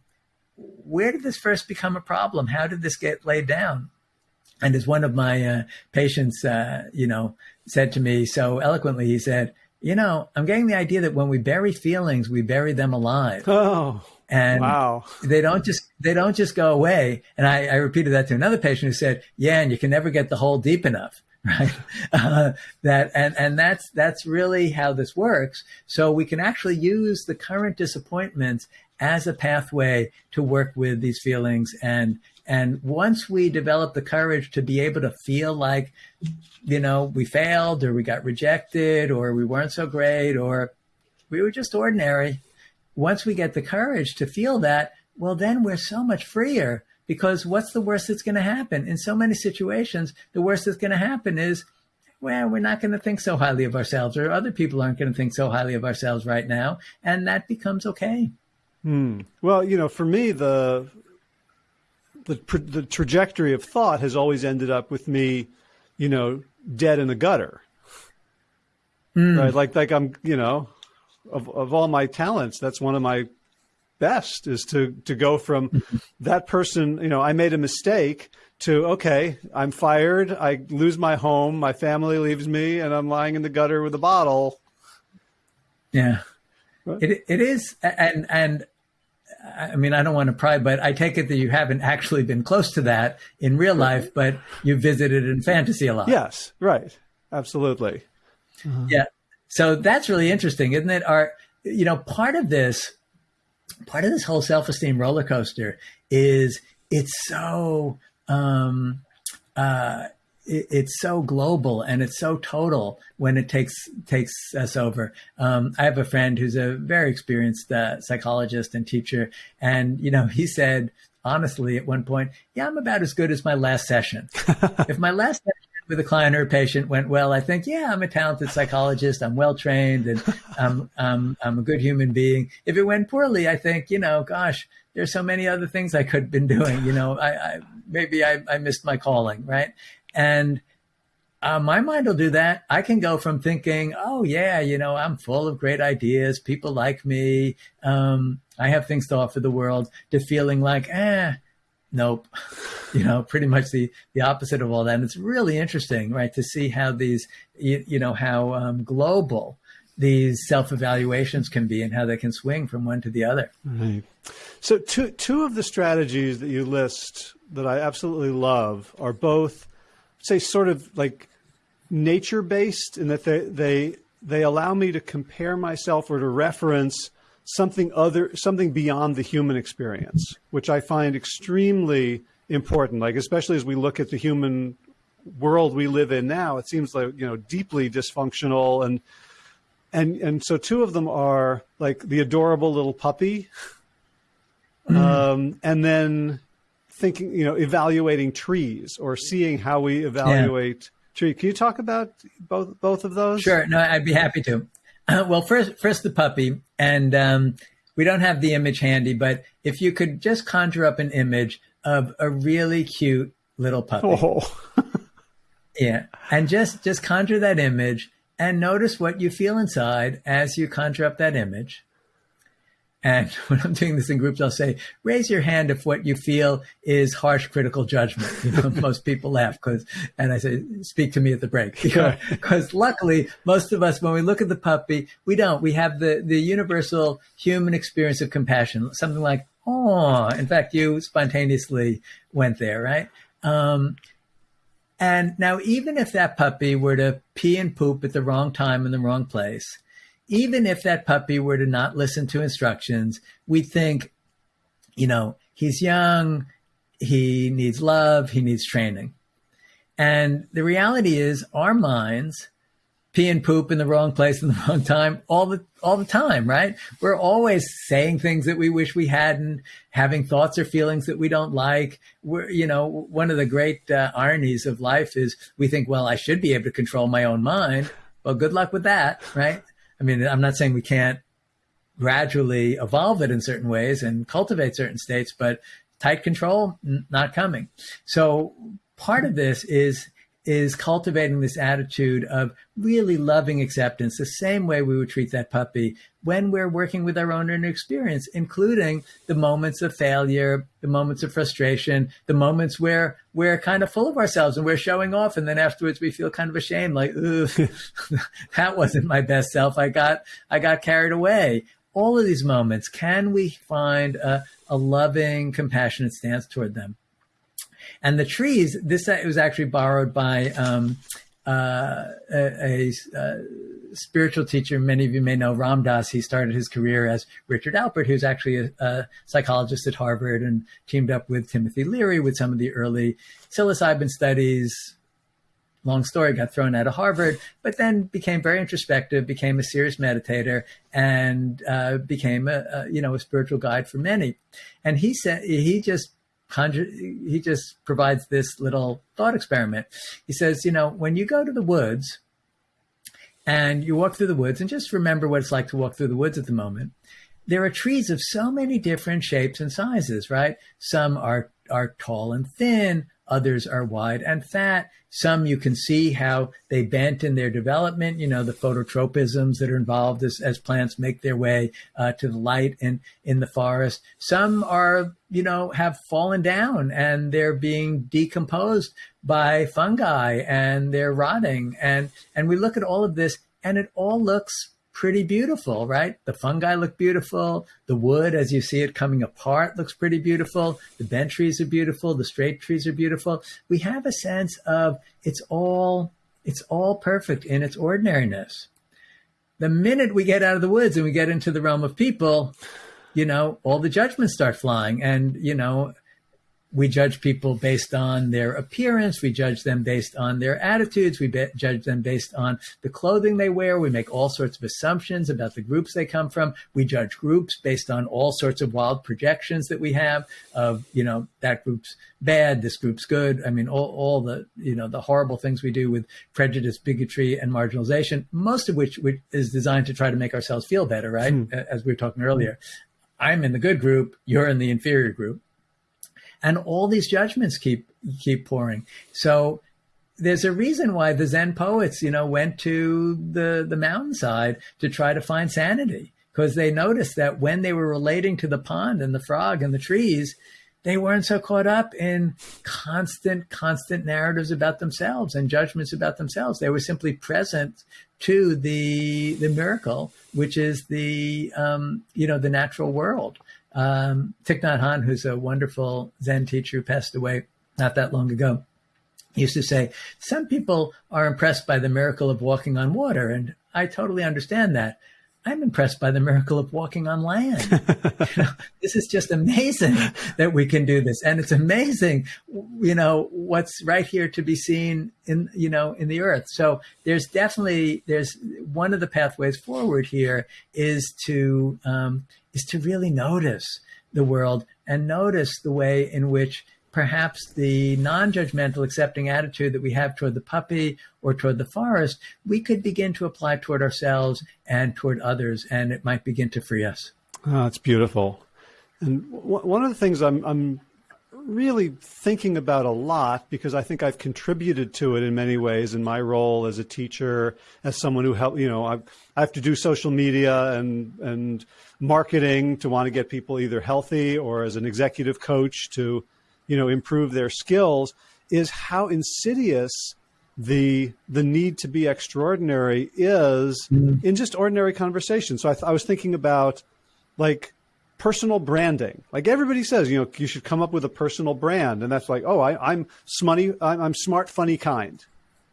where did this first become a problem? How did this get laid down? And as one of my uh, patients, uh, you know, said to me so eloquently, he said, you know, I'm getting the idea that when we bury feelings, we bury them alive. Oh, and wow. they don't just they don't just go away. And I, I repeated that to another patient who said, "Yeah, and you can never get the hole deep enough." right? Uh, that and and that's that's really how this works. So we can actually use the current disappointments as a pathway to work with these feelings and and once we develop the courage to be able to feel like you know we failed or we got rejected or we weren't so great or we were just ordinary once we get the courage to feel that well then we're so much freer because what's the worst that's going to happen? In so many situations, the worst that's going to happen is, well, we're not going to think so highly of ourselves, or other people aren't going to think so highly of ourselves right now, and that becomes okay. Hmm. Well, you know, for me, the the the trajectory of thought has always ended up with me, you know, dead in the gutter. Mm. Right, like like I'm, you know, of of all my talents, that's one of my best is to to go from that person you know i made a mistake to okay i'm fired i lose my home my family leaves me and i'm lying in the gutter with a bottle yeah it, it is and and I mean, I don't want to pry, but I take it that you haven't actually been close to that in real life, but you visited in fantasy a lot. Yes, right. Absolutely. Uh-huh. Yeah. So that's really interesting, isn't it? Our, you know, part of this part of this whole self-esteem roller coaster is it's so um, uh, it, it's so global and it's so total when it takes takes us over. Um, I have a friend who's a very experienced uh, psychologist and teacher, and you know he said honestly at one point, "Yeah, I'm about as good as my last session. if my last session with a client or a patient went well, I think, yeah, I'm a talented psychologist. I'm well trained and I'm, I'm, I'm a good human being. If it went poorly, I think, you know, gosh, there's so many other things I could have been doing. You know, I, I maybe I, I missed my calling, right? And uh, my mind will do that. I can go from thinking, oh, yeah, you know, I'm full of great ideas. People like me. Um, I have things to offer the world to feeling like, eh, nope. you know, pretty much the, the opposite of all that. And it's really interesting, right, to see how these, you, you know, how um, global these self evaluations can be and how they can swing from one to the other. Right. So, two, two of the strategies that you list that I absolutely love are both, say, sort of like nature based in that they they they allow me to compare myself or to reference something other something beyond the human experience, which I find extremely important. Like especially as we look at the human world we live in now, it seems like you know deeply dysfunctional and and and so two of them are like the adorable little puppy, mm. um, and then thinking you know evaluating trees or seeing how we evaluate. Yeah Tree, can you talk about both both of those? Sure. No, I'd be happy to. Uh, well, first, first the puppy, and um, we don't have the image handy, but if you could just conjure up an image of a really cute little puppy. Oh. yeah, and just just conjure that image and notice what you feel inside as you conjure up that image. And when I'm doing this in groups, I'll say, raise your hand if what you feel is harsh critical judgment. You know, most people laugh because, and I say, speak to me at the break. Because luckily, most of us, when we look at the puppy, we don't. We have the, the universal human experience of compassion, something like, oh, in fact, you spontaneously went there, right? Um, and now, even if that puppy were to pee and poop at the wrong time in the wrong place, even if that puppy were to not listen to instructions, we think, you know, he's young, he needs love, he needs training. And the reality is our minds pee and poop in the wrong place in the wrong time all the all the time, right? We're always saying things that we wish we hadn't, having thoughts or feelings that we don't like. We're, you know, one of the great uh, ironies of life is we think, well, I should be able to control my own mind. Well, good luck with that, right? I mean, I'm not saying we can't gradually evolve it in certain ways and cultivate certain states, but tight control, not coming. So part of this is is cultivating this attitude of really loving acceptance the same way we would treat that puppy when we're working with our own inner experience, including the moments of failure, the moments of frustration, the moments where we're kind of full of ourselves and we're showing off. And then afterwards we feel kind of ashamed, like, ooh, that wasn't my best self. I got, I got carried away. All of these moments, can we find a, a loving, compassionate stance toward them? And the trees, this was actually borrowed by um, uh, a, a, a, spiritual teacher. Many of you may know Ram Dass. He started his career as Richard Alpert, who's actually a, a, psychologist at Harvard and teamed up with Timothy Leary with some of the early psilocybin studies. Long story, got thrown out of Harvard, but then became very introspective, became a serious meditator, and uh, became a, a you know a spiritual guide for many. And he said he just conjure, he just provides this little thought experiment. He says, you know, when you go to the woods and you walk through the woods and just remember what it's like to walk through the woods at the moment, there are trees of so many different shapes and sizes, right? Some are, are tall and thin. Others are wide and fat. Some you can see how they bent in their development, you know, the phototropisms that are involved as, as plants make their way uh, to the light and in the forest. Some are, you know, have fallen down and they're being decomposed by fungi and they're rotting. And, and we look at all of this and it all looks pretty beautiful, right? The fungi look beautiful. The wood, as you see it coming apart, looks pretty beautiful. The bent trees are beautiful. The straight trees are beautiful. We have a sense of it's all it's all perfect in its ordinariness. The minute we get out of the woods and we get into the realm of people, you know, all the judgments start flying, and you know, we judge people based on their appearance. We judge them based on their attitudes. We be- judge them based on the clothing they wear. We make all sorts of assumptions about the groups they come from. We judge groups based on all sorts of wild projections that we have of, you know, that group's bad, this group's good. I mean, all, all the, you know, the horrible things we do with prejudice, bigotry, and marginalization, most of which, which is designed to try to make ourselves feel better, right? Hmm. As we were talking earlier. I'm in the good group, you're in the inferior group and all these judgments keep keep pouring. So there's a reason why the Zen poets, you know, went to the the mountainside to try to find sanity because they noticed that when they were relating to the pond and the frog and the trees, they weren't so caught up in constant, constant narratives about themselves and judgments about themselves. They were simply present to the the miracle, which is the um, you know the natural world. Um, Thich Nhat Hanh, who's a wonderful Zen teacher who passed away not that long ago, used to say, Some people are impressed by the miracle of walking on water. And I totally understand that. I'm impressed by the miracle of walking on land. you know, this is just amazing that we can do this. And it's amazing, you know, what's right here to be seen in, you know, in the earth. So there's definitely, there's one of the pathways forward here is to, um, is to really notice the world and notice the way in which perhaps the non-judgmental accepting attitude that we have toward the puppy or toward the forest we could begin to apply toward ourselves and toward others and it might begin to free us. Oh, that's beautiful. And w- one of the things I'm, I'm really thinking about a lot because I think I've contributed to it in many ways in my role as a teacher, as someone who help, you know, I, I have to do social media and, and marketing to want to get people either healthy or as an executive coach to, you know, improve their skills is how insidious the the need to be extraordinary is mm. in just ordinary conversation. So I, I was thinking about like personal branding. Like everybody says, you know, you should come up with a personal brand, and that's like, oh, I, am smutty, I'm, I'm smart, funny, kind,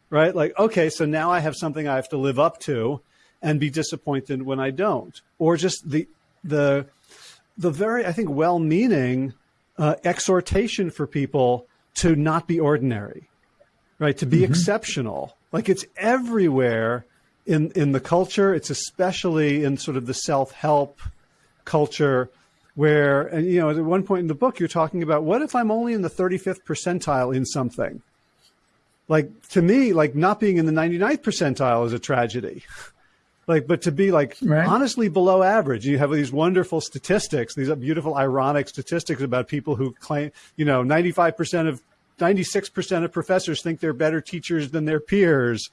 right? Like, okay, so now I have something I have to live up to, and be disappointed when I don't, or just the the the very, I think, well-meaning uh, exhortation for people to not be ordinary, right? To be mm-hmm. exceptional. Like it's everywhere in in the culture. It's especially in sort of the self-help culture where, and you know, at one point in the book, you're talking about what if I'm only in the 35th percentile in something? Like to me, like not being in the 99th percentile is a tragedy. like, but to be like right. honestly below average, you have these wonderful statistics, these beautiful ironic statistics about people who claim, you know, 95% of 96% of professors think they're better teachers than their peers.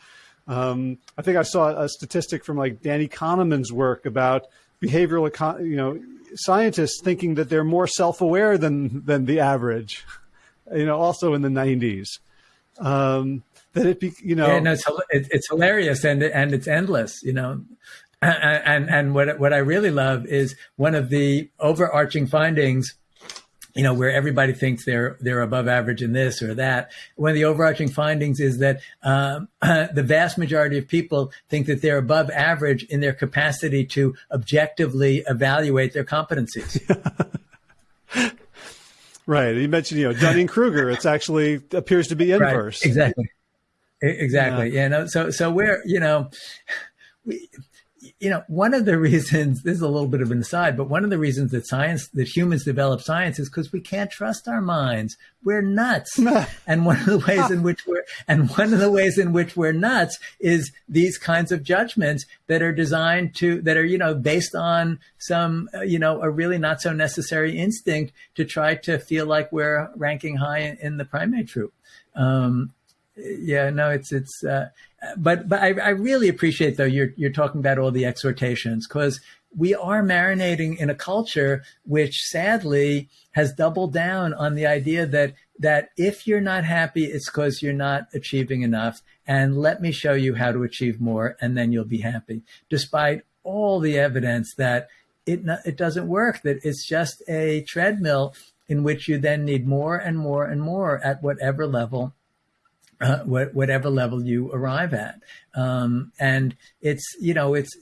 Um, I think I saw a statistic from like Danny Kahneman's work about behavioral, you know, scientists thinking that they're more self-aware than than the average. You know, also in the '90s, um, that it be, you know, yeah, no, it's, it's hilarious and and it's endless. You know, and and what what I really love is one of the overarching findings you know, where everybody thinks they're they're above average in this or that. One of the overarching findings is that um, the vast majority of people think that they're above average in their capacity to objectively evaluate their competencies. right. You mentioned, you know, Dunning Kruger. It's actually appears to be inverse. Right. Exactly. Exactly. Yeah. yeah. No. So so we're you know. We, you know, one of the reasons, this is a little bit of an aside, but one of the reasons that science, that humans develop science is because we can't trust our minds. We're nuts. and one of the ways in which we're, and one of the ways in which we're nuts is these kinds of judgments that are designed to, that are, you know, based on some, uh, you know, a really not so necessary instinct to try to feel like we're ranking high in, in the primate troop. Um, yeah, no, it's, it's, uh, but but I, I really appreciate though you're you're talking about all the exhortations because we are marinating in a culture which sadly has doubled down on the idea that that if you're not happy it's because you're not achieving enough and let me show you how to achieve more and then you'll be happy despite all the evidence that it it doesn't work that it's just a treadmill in which you then need more and more and more at whatever level uh, whatever level you arrive at. Um, and it's, you know, it's,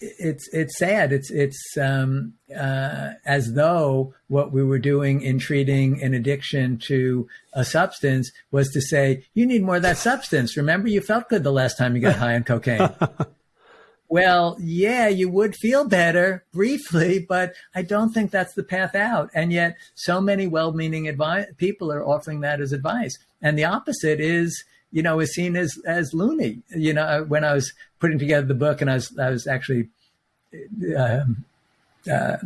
it's it's sad. It's it's um, uh, as though what we were doing in treating an addiction to a substance was to say you need more of that substance. Remember, you felt good the last time you got high on cocaine. well, yeah, you would feel better briefly, but I don't think that's the path out. And yet, so many well-meaning people are offering that as advice, and the opposite is you know, is seen as as loony. You know, when I was putting together the book, and I was I was actually uh, uh,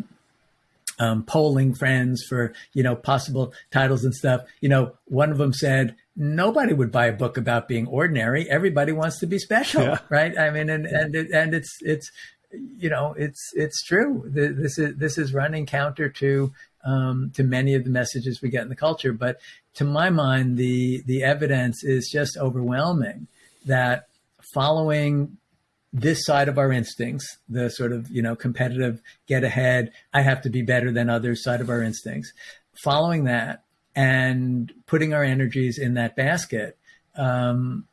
um, polling friends for you know possible titles and stuff. You know, one of them said nobody would buy a book about being ordinary. Everybody wants to be special, yeah. right? I mean, and and it, and it's it's you know it's it's true. This is this is running counter to um, to many of the messages we get in the culture. But to my mind, the the evidence is just overwhelming that following this side of our instincts, the sort of you know competitive, get ahead, I have to be better than others side of our instincts, following that and putting our energies in that basket, um,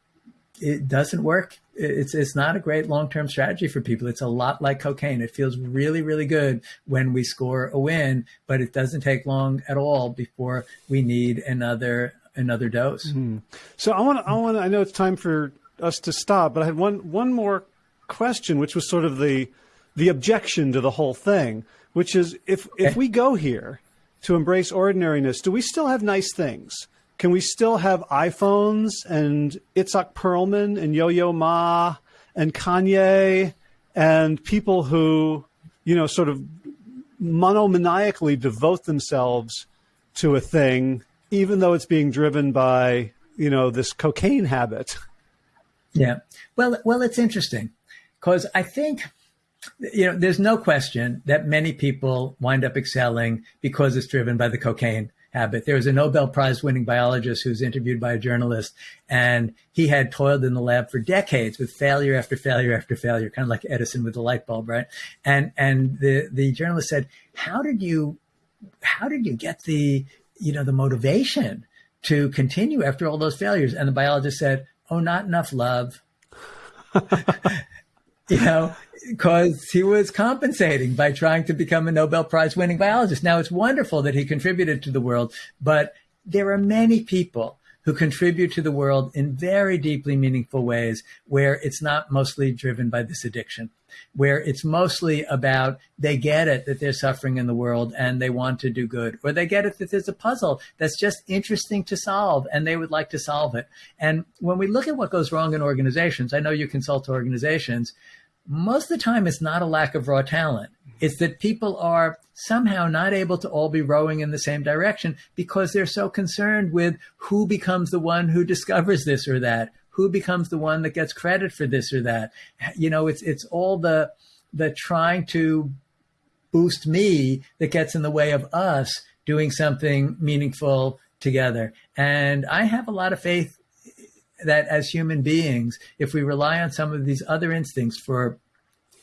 it doesn't work it's it's not a great long term strategy for people. It's a lot like cocaine. It feels really really good when we score a win, but it doesn't take long at all before we need another another dose. Mm-hmm. So I want I want I know it's time for us to stop, but I had one one more question, which was sort of the the objection to the whole thing, which is if if we go here to embrace ordinariness, do we still have nice things? Can we still have iPhones and Itzhak Perlman and Yo Yo Ma and Kanye and people who, you know, sort of monomaniacally devote themselves to a thing, even though it's being driven by, you know, this cocaine habit? Yeah. Well, well, it's interesting because I think you know, there's no question that many people wind up excelling because it's driven by the cocaine Uh, habit. There was a Nobel Prize winning biologist who was interviewed by a journalist, and he had toiled in the lab for decades with failure after failure after failure, kind of like Edison with the light bulb, right? And and the the journalist said, "How did you, how did you get the, you know, the motivation to continue after all those failures?" And the biologist said, "Oh, not enough love." you know, because he was compensating by trying to become a Nobel Prize winning biologist. Now, it's wonderful that he contributed to the world, but there are many people who contribute to the world in very deeply meaningful ways where it's not mostly driven by this addiction, where it's mostly about they get it that they're suffering in the world and they want to do good, or they get it that there's a puzzle that's just interesting to solve and they would like to solve it. And when we look at what goes wrong in organizations, I know you consult organizations, most of the time it's not a lack of raw talent. It's that people are somehow not able to all be rowing in the same direction because they're so concerned with who becomes the one who discovers this or that, who becomes the one that gets credit for this or that. You know, it's it's all the the trying to boost me that gets in the way of us doing something meaningful together. And I have a lot of faith that as human beings, if we rely on some of these other instincts for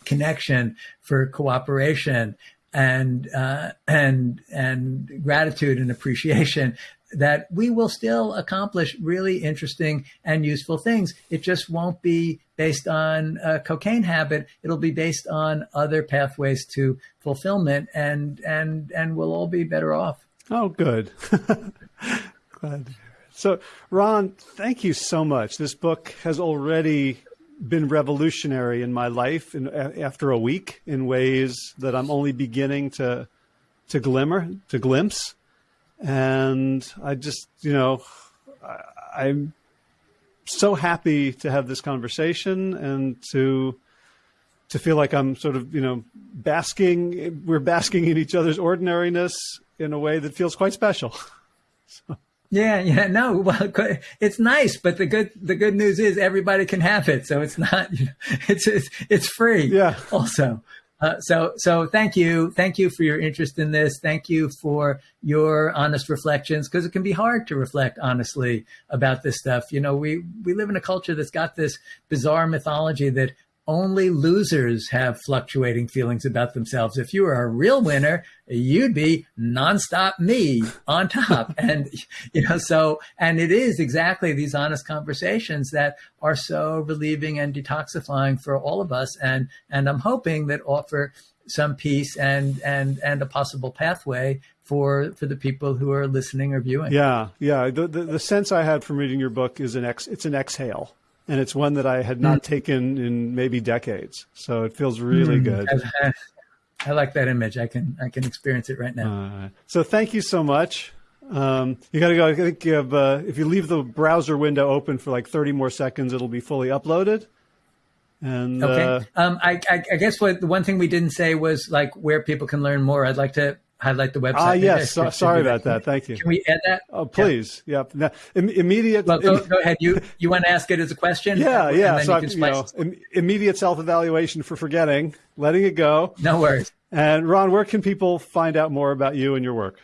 connection, for cooperation, and uh, and and gratitude and appreciation, that we will still accomplish really interesting and useful things. It just won't be based on a cocaine habit. It'll be based on other pathways to fulfillment, and and and we'll all be better off. Oh, good. Glad. So, Ron, thank you so much. This book has already been revolutionary in my life in, after a week in ways that I'm only beginning to to glimmer, to glimpse. And I just, you know, I, I'm so happy to have this conversation and to to feel like I'm sort of, you know, basking. We're basking in each other's ordinariness in a way that feels quite special. so. Yeah, yeah, no, well, it's nice, but the good the good news is everybody can have it, so it's not, you know, it's it's, it's free. Yeah. Also, uh, so so thank you, thank you for your interest in this. Thank you for your honest reflections because it can be hard to reflect honestly about this stuff. You know, we we live in a culture that's got this bizarre mythology that only losers have fluctuating feelings about themselves. If you were a real winner, you'd be nonstop me on top. and, you know, so, and it is exactly these honest conversations that are so relieving and detoxifying for all of us. And, and I'm hoping that offer some peace and, and, and a possible pathway for, for the people who are listening or viewing. Yeah. Yeah. The, the, the sense I had from reading your book is an ex, it's an exhale and it's one that I had not mm. taken in maybe decades. So it feels really mm. good. I, I, like that image. I can I can experience it right now. Uh, so thank you so much. Um, you got to go. I think you have, uh, if you leave the browser window open for like 30 more seconds, it'll be fully uploaded. And okay, uh, um, I, I, I guess what the one thing we didn't say was like where people can learn more. I'd like to highlight the website. Ah, yes. So, sorry about that. Thank you. Can we add that? Oh, please. Yeah. Yep. Now, Im- immediate. Well, go, go, ahead. You you want to ask it as a question? Yeah, yeah. So you, you know, Im- immediate self evaluation for forgetting, letting it go. No worries. And Ron, where can people find out more about you and your work?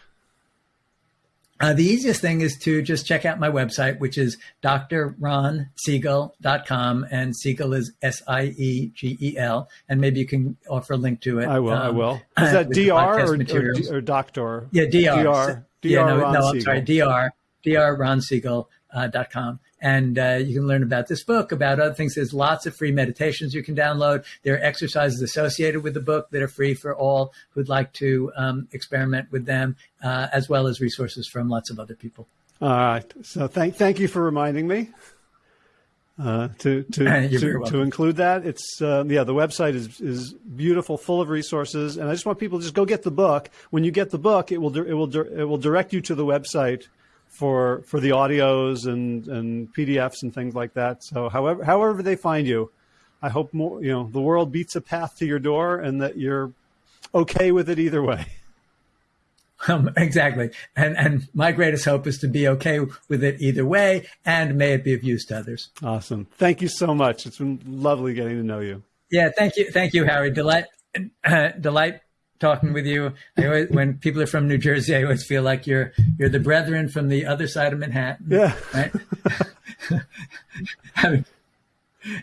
Uh, the easiest thing is to just check out my website, which is drronsiegel.com. And Siegel is S I E G E L. And maybe you can offer a link to it. I will. Um, I will. Is that DR or, or, or, doctor? Yeah, DR. DR. DR. Yeah, no, no, I'm sorry. DR. drronsiegel.com and uh, you can learn about this book, about other things. There's lots of free meditations you can download. There are exercises associated with the book that are free for all who'd like to um, experiment with them, uh, as well as resources from lots of other people. All right. So thank thank you for reminding me. Uh, to to to, to, include that. It's uh, yeah, the website is is beautiful, full of resources, and I just want people to just go get the book. When you get the book, it will it will it will direct you to the website for for the audios and and PDFs and things like that. So however however they find you, I hope more you know the world beats a path to your door and that you're okay with it either way. Um, exactly, and and my greatest hope is to be okay with it either way, and may it be of use to others. Awesome, thank you so much. It's been lovely getting to know you. Yeah, thank you, thank you, Harry. Delight, uh, delight talking with you. I Always, when people are from New Jersey, I always feel like you're you're the brethren from the other side of Manhattan. Yeah. Right.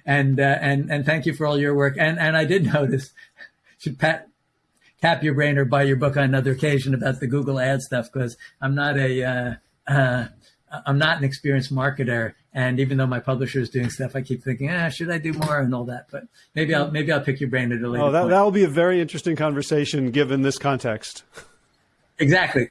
and uh, and and thank you for all your work. And and I did notice should pat tap your brain or buy your book on another occasion about the Google ad stuff because I'm not a uh, uh, I'm not an experienced marketer and even though my publisher is doing stuff, I keep thinking, ah, should I do more and all that? But maybe I'll maybe I'll pick your brain at a later. Oh, that that will be a very interesting conversation given this context. Exactly.